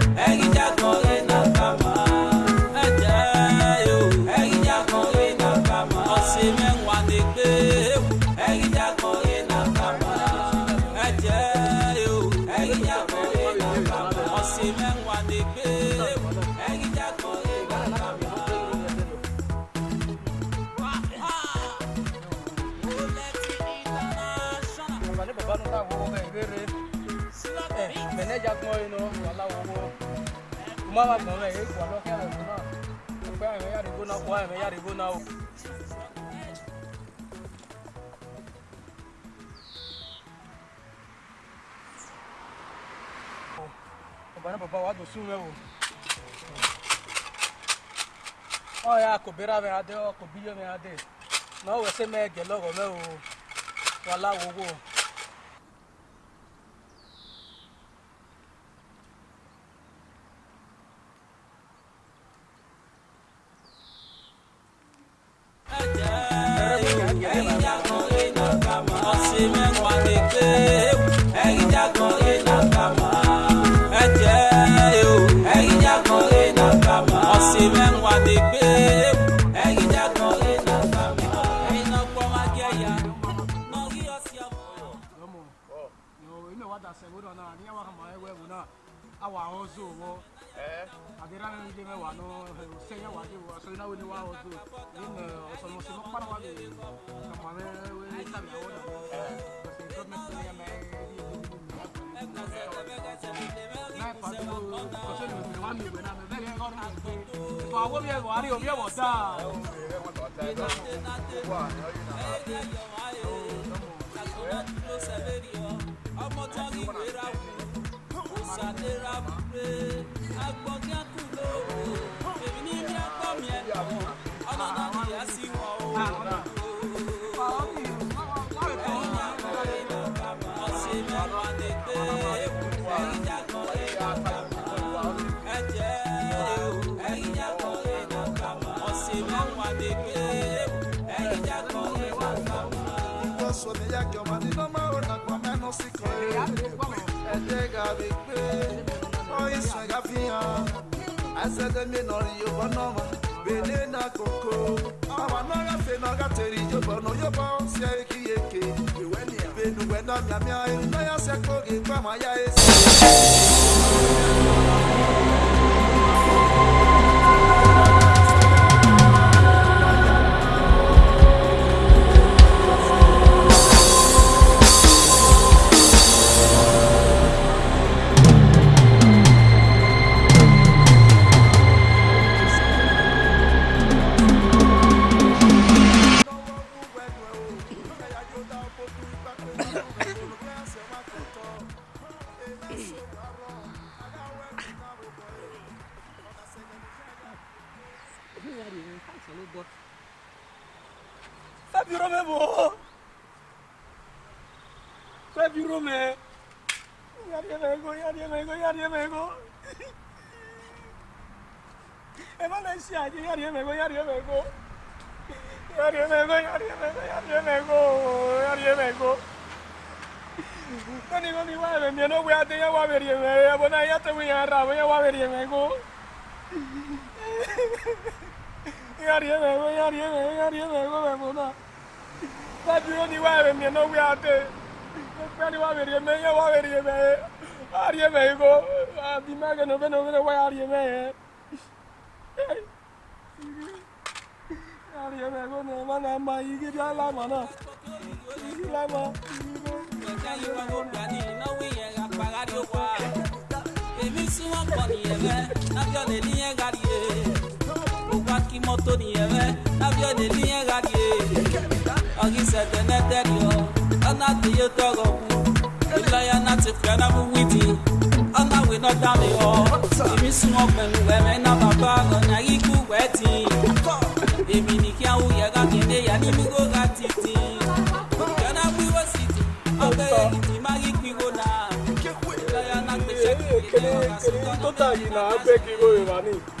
kuma ma gbọ̀n mẹ́ èyí kò lọ wa dùn sún mẹ́ o. ya kò bẹ́rẹ̀ mẹ́ adé ọ̀ kò bíyọ̀ mẹ́ adé náà wẹ̀ sẹ́ mẹ́ gẹ̀ lọ́wọ́ mẹ́ o wàhálà wọ́wọ́ o. wa also wo adira mi de me wa no se ya wa de wo so na we ni wa also ni me so mo se mo para wa de ka ma me we ta mi o mi e wo ta wa na yu na ṣàlera búre agbọ̀ngẹ́ kù lóore èmi ní bí apá mi ẹ̀kọ́ ọlọ́dọ̀ nìyá sí wọn o. abegbe oyi saga fihan asɛdɛmi nɔri yobɔ nɔma bene na koko awa nɔga fe nɔga teri yobɔ nɔ yobɔ sɛ eki eke benuwɛ na miamia erinaya sɛ kogi kpama ya esi. ...yo mesmo! a ya mego, mego, Valencia, mego! mego, mego, mego! no voy a me te voy a Sadi oni wa we mi no we ate. Sadi wa we me ya wa we me. Ari me go. Abi ma ga no be no be wa ari me. Ari me go na ma na ma igi ja la ma na. Igi la ma. Sadi wa go da ni no we ya ga pa ga di wa. Èmi si won ko ni e be. Na bi le ni e ga di e upaki moto ni ewe navyo niliengaki ogisete neterio onatiyo togo ilaya nati fiana buwiti onawe nodami o imisuwo pẹluwẹmẹ na baba lọnyagi kuwẹti èmi nìkíá wúyẹ kákéde yà ní mígò ká títì fiana wíwọ sítì ọbẹ èkìtì magi kpiwo na ilaya nati fiana buwiti ọkasitọ náà.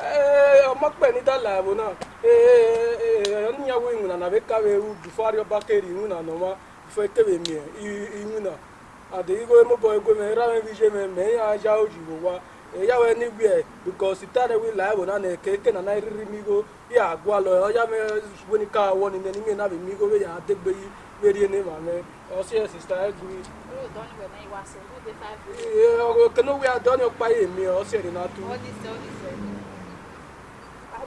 Eh, ọmọkpẹ ní dala bụ na ọnụnyawo iwu na nabe kawa ewu bifo arịọ bakeri iwu na nọma bifo ekewe mie iwu na adịghịgo emebọ mẹ me ra mee me me ya aja o ji wụwa ya wee n'igwe bikos tare wi na na-eke eke na na eriri migo ya ka awọ nile n'ime na migo ya adegbeghị werie ma me ọsịa sista na ọkpa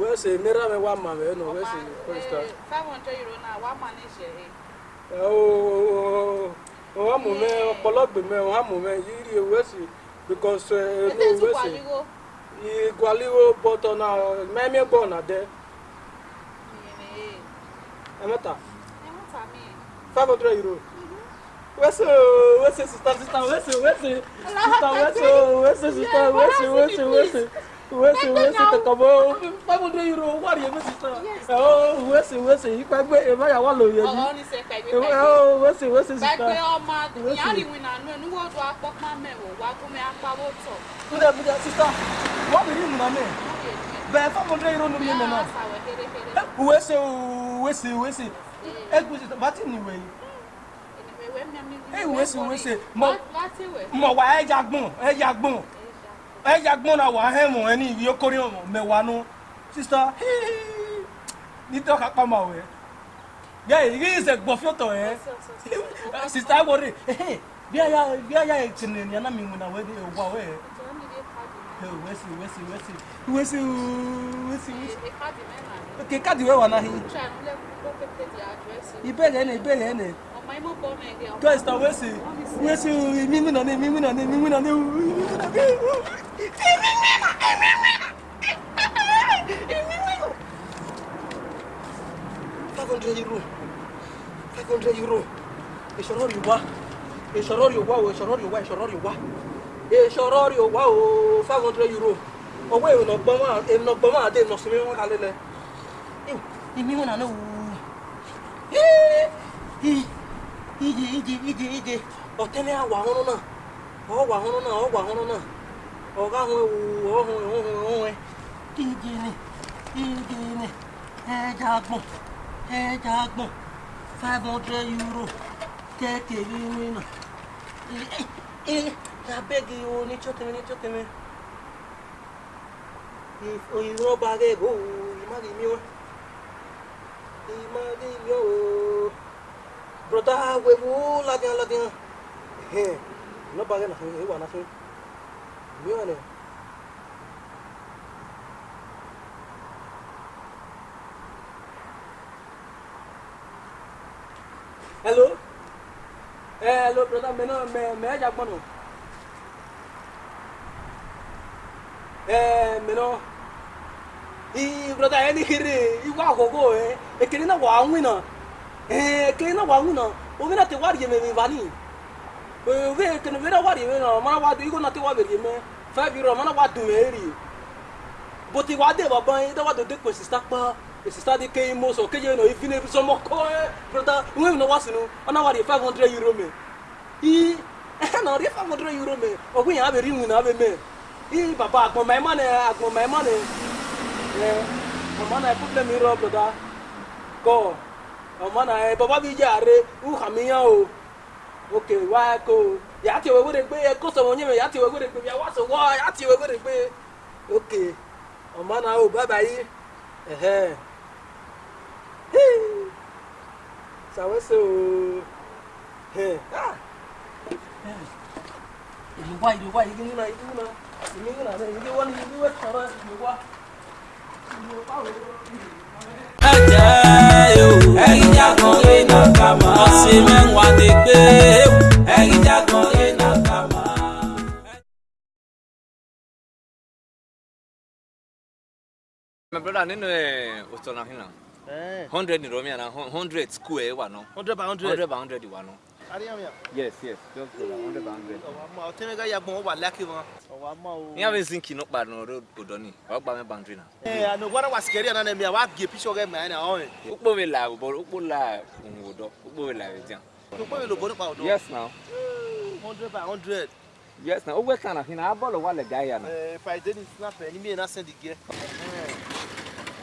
wese mera me wa ma me no wese kosta 500 euro na wa ma ni se eh. he o o me wa mu me yiri wese because uh, no wese igwaliwo but na me me bo na de emeta emeta mi 500 Wesu, wesu, sister, sister, wesu, wesu. Sister, wesu, wesu, sister, wesu, wesu, wesu. Wesu, wesu, kakabo. Pamu de yuro, wari eme sister. Oh, wesu, wesu, ikwa gbe ema ya walo yeji. Oh, ni se kai gbe. Oh, wesu, wesu, sister. Gbe ọmọ, yari wina nu enu wo do apokma me wo, wa ko me apa wo to. Buda buda sister. What do you mean na me? Bẹ́ẹ̀ Wesu, wesu, wesu. Egu sister, bá ti nìwé yìí ìwé sì wé ṣe mọ wà ẹja gbọn ẹja gbọn ẹja gbọn náà wà hẹmọ ẹni ìwé kórè ọmọ mẹwàá nù sísọ nítorí kápá máa wẹ bí ayé yìí ṣe gbọ fíọtọ ẹ sísọ àwọrẹ bí ayá bí ayá ìtìnnì ní anámi ìwé náà wẹ ní ìwà wẹ ìwé sì ìwé sì ìwé sì ìwé sì ìwé sì ìwé sì kí káàdì wẹ wà náà yìí ìbéèrè ẹni ìbéèrè ẹni. Guys, now where's he? Where's he? Me, me, no, me, me, no, me, me, no, me, me, no, me, 500 euro 500 euro ìṣòro rí wá ìṣòro rí wá o ìṣòro rí wá ìṣòro rí o 500 euro ọwọ́ èèyàn ọgbọ́n máa èèyàn ọgbọ́n máa dé ìnọ̀sí mímú kalẹ̀ lẹ ìmí wọn náà wù ú iji iji iji ije ọtẹlẹ awọ ahụrụ na ọgwụ ahụrụ na ọgwụ ahụrụ na ọga hụ ewu ọhụ ọhụ ọhụ e. iji ni iji ni ẹja e agbọn ẹja e agbọn five hundred euro kẹ́kẹ́ rí ní nà ẹ abẹ́gi oníṣọ́tẹ̀mẹ́ níṣọ́tẹ̀mẹ́ òyìnbó ọba rẹ̀ gbòòrò ìmárìmí wọn ìmárìmí ooo. Brota, huevo, la tiene, la tiene. No paguen, igual, así. Mírale. Hello? Eh, hello, brota, me me, me ya bueno. Eh, me no. Y brother, eh, ni gire, igual, gogo, eh. Es que ni na guau, na eh kena wanguna ubena te wari me me vani we kena vera wari me na mana wadu igo na te wa eh, eh. *laughs* me fa biro mana wadu me eri boti wade baba e da wadu de ko sister pa e sister de ke mo so ke je no ifine so mo ko e brother we no wasinu ona wari 500 euro me i na ri 500 euro me ogun ya be ri mu na be me i baba agbon my man agbon my man eh mama na problem iro brother go ọmọ náà ẹ bàbá bíi jàre ń o òkè wá kó o yàá ti wẹ́wẹ́ de gbé ẹ kó sọ̀rọ̀ yẹn mi ti wẹ́wẹ́ de gbé mi àwọn sọ̀wọ́ yàá ti wẹ́wẹ́ de gbé òkè ọmọ náà o bàbá yìí ẹ̀hẹ́ sàwẹ́sẹ̀ o ẹ̀ ah ìlú wa ìlú wa ìlú náà ìlú náà ìlú náà ìlú wa ìlú wa ìlú wa ìlú wa o. ẹ̀yìnjà kan lè nà kàmá. ọ̀sìn mẹ́wàá ni pé. ẹ̀yìnjà kan lè nà kàmá. my brother nínú ẹ̀ eh, òtọ̀ náà hìnnà eh. hundred ni romi àná hundred school ẹ̀ wà náà hundred by hundred hundred by hundred wà náà. Yes, yes, just go down, 100 and 100. Ọwọ́ tẹ́lẹ̀ ká yàgbọ́n wọ́n wà lákì wọn. Ọwọ́ mọ́ o. Ní àbí zinc náà pa náà odò ni, wọ́n gbà mí bàndì náà. Ẹ àná wọ́n wá sikẹ́rì àná mi, àwọn àgbè píṣọ́ kẹ́ mìíràn náà ọ̀hún. Ukpo mi là bọ̀, ukpo là òun ò dọ̀, ukpo mi là rẹ̀ jẹun. Ukpo mi lò bọ̀ nípa ọ̀dọ̀. Yes now. 100 hmm, by 100. Yes now, ó wẹ̀ kàn náà, àbọ̀ lọ wà lẹ̀ gáyà náà. Ẹ fàìdé ni sinapẹ̀ ni mí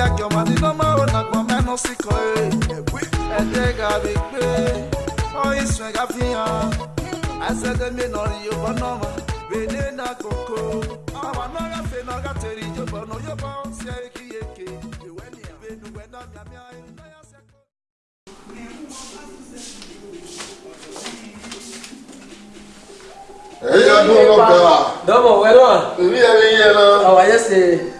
yake omadikomo na gbọmẹnu síkọ ẹdẹgà bí gbé ọyìn sùn ẹgà fi hàn àṣẹdẹmí nọrí yóò náà bèdè náà kókó ọmọ náà gàfẹ náà gàtẹrì yóò náà yóò bọ ṣe kíyèké ìwé ni ìbẹnuwẹ náà náà ṣe. Eyi ya dun lọ bẹ̀rẹ̀. Dọ́bọ̀ wẹ́rọ̀. Ìbí ẹni yẹn lọ. Àwàyẹ́sẹ̀. Oh,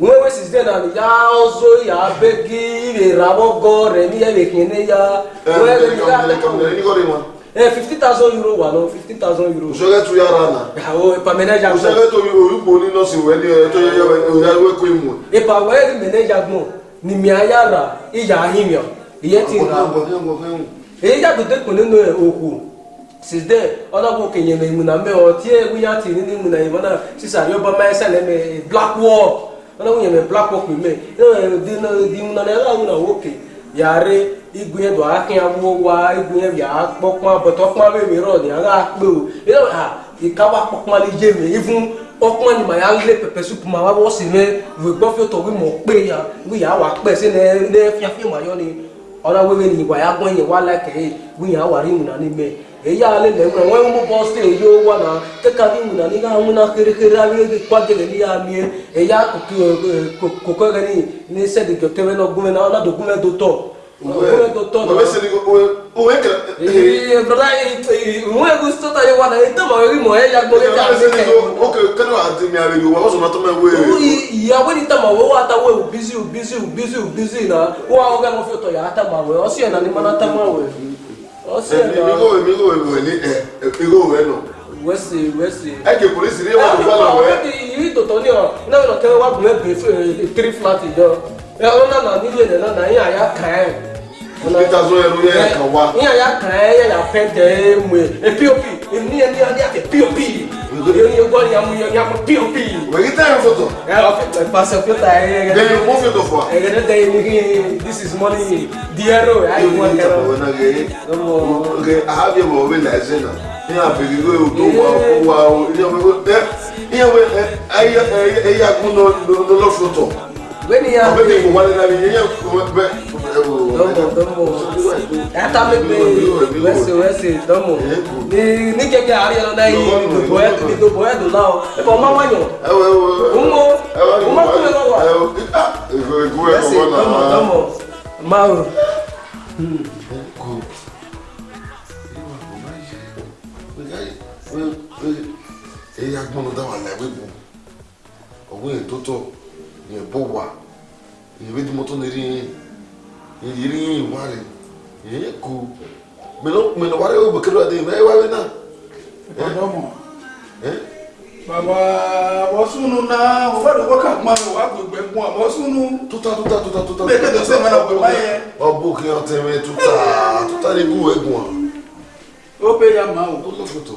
wewe sizidenani yazo yabegi irerabogo remi yebekene ya Eh, 50,000 eh, euro wa lọ 50,000 euro. Òṣèré tu yára nà. Àwọn ìpa mẹ́nẹ́jà gbọ́n. Òṣèré tó orúkọ onínọ́ọ̀sì wẹ̀ ní ọjọ́ ìyáwó ẹ̀kọ́ ìmọ̀. Ìpa wẹ́ẹ̀rì mẹ́nẹ́jà gbọ́n ni mi ayára ìyá ahìmíọ̀ ìyẹn ti rà. Èyí yàtọ̀ dẹ́kun nínú òkú sizde ọlọ́gbọ̀n kènyẹ̀mẹ̀ ìmùnà mẹ́wọ̀n tí ẹ̀ wíyá tì nínú ìmùnà ìmọ̀nà sísà yóò bá máa ẹsẹ̀ lẹ́mẹ̀ black wall ɔna ŋun yɛmɛ bla kpɔkpi mɛ dimu nana ɛla ŋun na wo ke yare igunye do akɛn awo wa igunye ya kpɔ kuma bɔtɔ kuma bɛ mi rɔ ni aka kpe o ɛna ha ikaba kpɔ kuma li dze mɛ ifun ɔkuma ni ma ya lé pɛpɛ supu ma wa wɔ si mɛ wò gbɔ fi tɔ wi mɔ kpe ya wi ya wa kpɛ se ne ne fiafi ma yɔ ni ɔna wele ni wa ya gbɔ yen wa la kɛ ye wi ya wa ri mu na ni mɛ eya ale le ŋlɔ wɔn mo bɔ se eyo wɔna keka mi ŋuna ni ka ŋuna xerexere awi ke kpa dege ni ya mie eya koko ke ni ne sɛ de gɛ tɛmɛ nɔ gome na ɔna do gome do tɔ gome do tɔ na o se ni o o ye kɛ. ee broda ee ŋun egu sota ye wɔna e tɛmɛ o ye mɔ eya gbɔ e ta se kɛ. o ke kɛnɛ wa di mi a bɛ yi o wa o sɔnna tɔmɔ ye o ye. yawo ni tɛmɛ o wa ta o ye o bizi o bizi o bizi o bizi na o wa o kɛ mo fi tɔ ya tɛmɛ o ye ɔsi yɛ na ni mana tɛmɛ o ye èmi kò èmi kò èmi ní ẹ ìró rẹ nù. wẹ́sì wẹ́sì. ẹ jẹ polisi ní ìwọ̀n tó fọ́ lọ rẹ. yìí tòótọ́ ní ọ̀rọ̀ náà yọ̀ kẹ́rẹ́ wá bùrẹ́ bèè fún tírí fúláàtì yọ ẹ ọ̀rọ̀ náà náà nílé ẹ̀ náà Eu gosto de mulher, minha piu piu. Mas que tem foto? É, passa que tá aí. Dei um foto fora. É que tem ninguém. This is money, dinheiro. Aí eu não quero. Eu não quero. Eu não quero. Ah, eu vou ver na cena. Minha perigo eu tô uau uau. Eu vou ter. Eu vou aí aí aí algum no no no foto. Vem aí. Eu vou ter que mandar na minha domo domo ɛtamekpe wɛsi wɛsi domo ni ni keke ari yɛlɛ n'ayi dodo yɛ dodo yɛ do la o epa o ma wa nyɔ umo umo kule lɔ wa wɛsi domo domo ma o. eya gbɔnu da wa la ewe bu owó yẹn tó tọ yẹn bó wa yẹn bí mo tó ní rí yẹn yiri yi wari ye ku mino mino wari o bekelo de me wa we na eh baba wasunu na o ba do ko ka ma wa ko gbe mu o wasunu tuta tuta tuta tuta me ke do se ma na ko ba ye o bu ki o te me tuta tuta ni bu egun o pe ya ma o to foto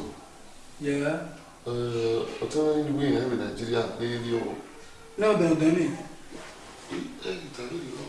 yeah eh o te ni ni we na Nigeria ni ni o na do do ni eh ta ni o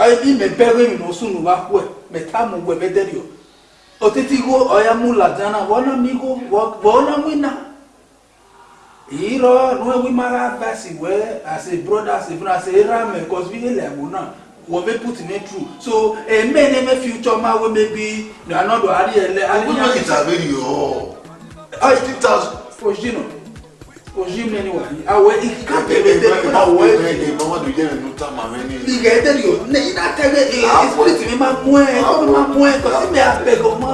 ayi bi mɛ bɛrɛ mi n'o sunu wa kɔɛ mɛ taa mu wɛ bɛ dɛ o o tɛ ko ɔya mu la dana wɔna mi ko wɔna mi na èyí lɔ nua wi ma la ba si wɛ ase broda ase funa ase era mɛ kɔsi ele ɛmu na wɔ bɛ put ne tru so eme ne mɛ future ma wo mɛ bi na do ari yɛ lɛ. o gbɛdɔ kita bɛ yɔ. ayi ti ta. o jino consume anyone. Awọ ika pẹ̀lẹ́ tẹ̀lé kó náà wọ ẹ̀ tẹ̀lé. Ìgbà wọn dùn jẹ́ mi nuta ma mi ní. Ìgbà ẹ̀ tẹ̀lé yọ, ní iná tẹ̀lé ẹ̀ spirit mi máa mú ẹ̀ kọ́ mi máa mú ẹ̀ kọ́ sí mi abẹ́gọ̀ mọ́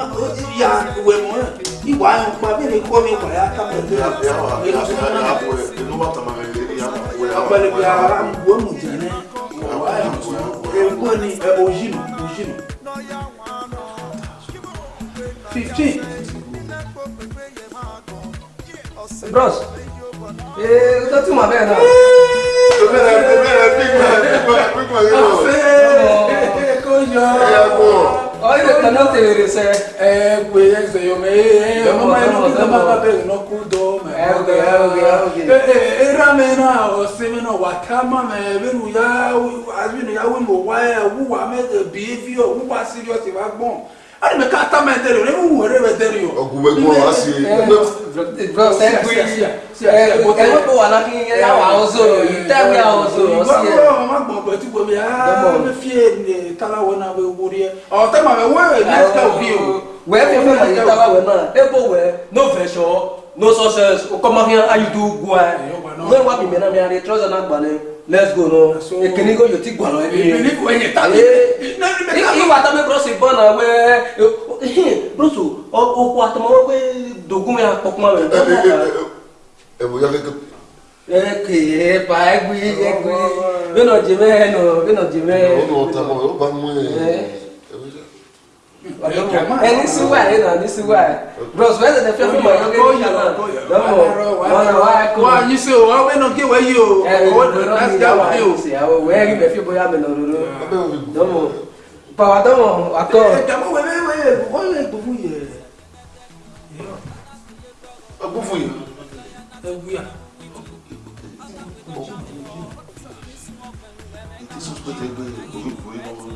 ya wẹ̀ mọ́ ẹ̀. Ìwà ẹ̀ pa mí ni kọ́ mi wà ya ká pẹ̀lú ẹ̀. Ìyá sọ ma náà bọ̀ ẹ̀ inú bàtà ma mi lè ní ìyá ma wọ ẹ̀. Ọ̀pẹ̀lẹ̀ bí ara ń wọ́ mu jẹ ní. Fifteen. Bros. Eh, you talking my man now? Big man, big man, big man, big man, big man, you know. Hey, come on. Oye, no te dice. Eh, ali mɛ k'a ta mɛ tɛ o ne bɛ wɛrɛ bɛ tɛ o. ɔgùnbɛ gbɔn wa si. ɛɛ ko wala k'i yɛ yà ozo eh, yi tɛ mi eh, ozo yi. gbɔgbɔ yɛ ma gbɔn e, gbɛti gbɔ mi aa ne fiye ne tala wɛ na bɛ wori yɛ ɔ tɛ ma mɛ wɛ ne tɛ o bi o. wɛ fɛn fɛn ma ye tala wɛ náà e b'o wɛ n'o fɛ sɔ n'o sɔ sɛ kɔmɔ hɛn ayi guwa. ne wa bi mi a de trɔza na gbalẽ let's go no ekini go you ti gbọnọ ẹbi ye ebili ko ẹyẹ ta ye iwa ta mi kọrọsi bọna wẹ broso ọkọ atama wọ pe dogun ya kọkuma wẹ. ẹbùn yọ kékeré. Eh, eh, eke pa ẹgbẹ ẹgbẹ bẹnọ jẹmẹ ẹnọ bẹnọ jẹmẹ. ọ̀nà ọ̀tá ọ̀ yóò bá mú ẹ̀. Eh ẹni sí wà yìí náà ní sí wà yìí bros wẹ́n tẹ̀lé fẹ́ fún mọ̀ yóò kéde yàrá lọ́mọ wọn wá kó. wọ́n yín sí o wọ́n wé náà gé wẹ́ yìí o owó láti dá wà yìí o. àwọn wẹ́ẹ́ rí bẹ̀ fi bóyá mi lọ lọ́dọ́ lọ́mọ pàwọ́ tọ́mọ̀ akọ. ìjàmbá wẹ̀ wẹ̀ wẹ̀ wọ́n lè gbófù yẹ. gbófù yẹ. ẹ wúyà. Isso pode ter ganho, eu vou ir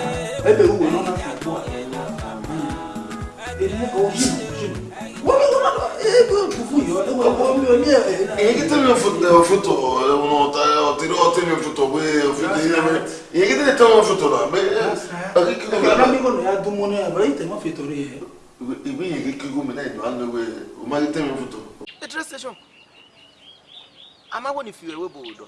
ebe uwe nọ na kagbo Yekete mi ofuto ono otiri otiri ofuto we ofuto yeme yekete ne tama ofuto na me akiki ko na mi ko na adumo ne abara ite ma fito re ibi yekeke ko me na ido ando we o ma yekete mi ofuto the train station amawo ni fiwe we bo do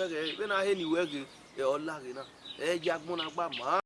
pɛgɛ i bɛna he nin wɛ ke ɛ ɔla ke na ɛ dza gbɔna gba maa.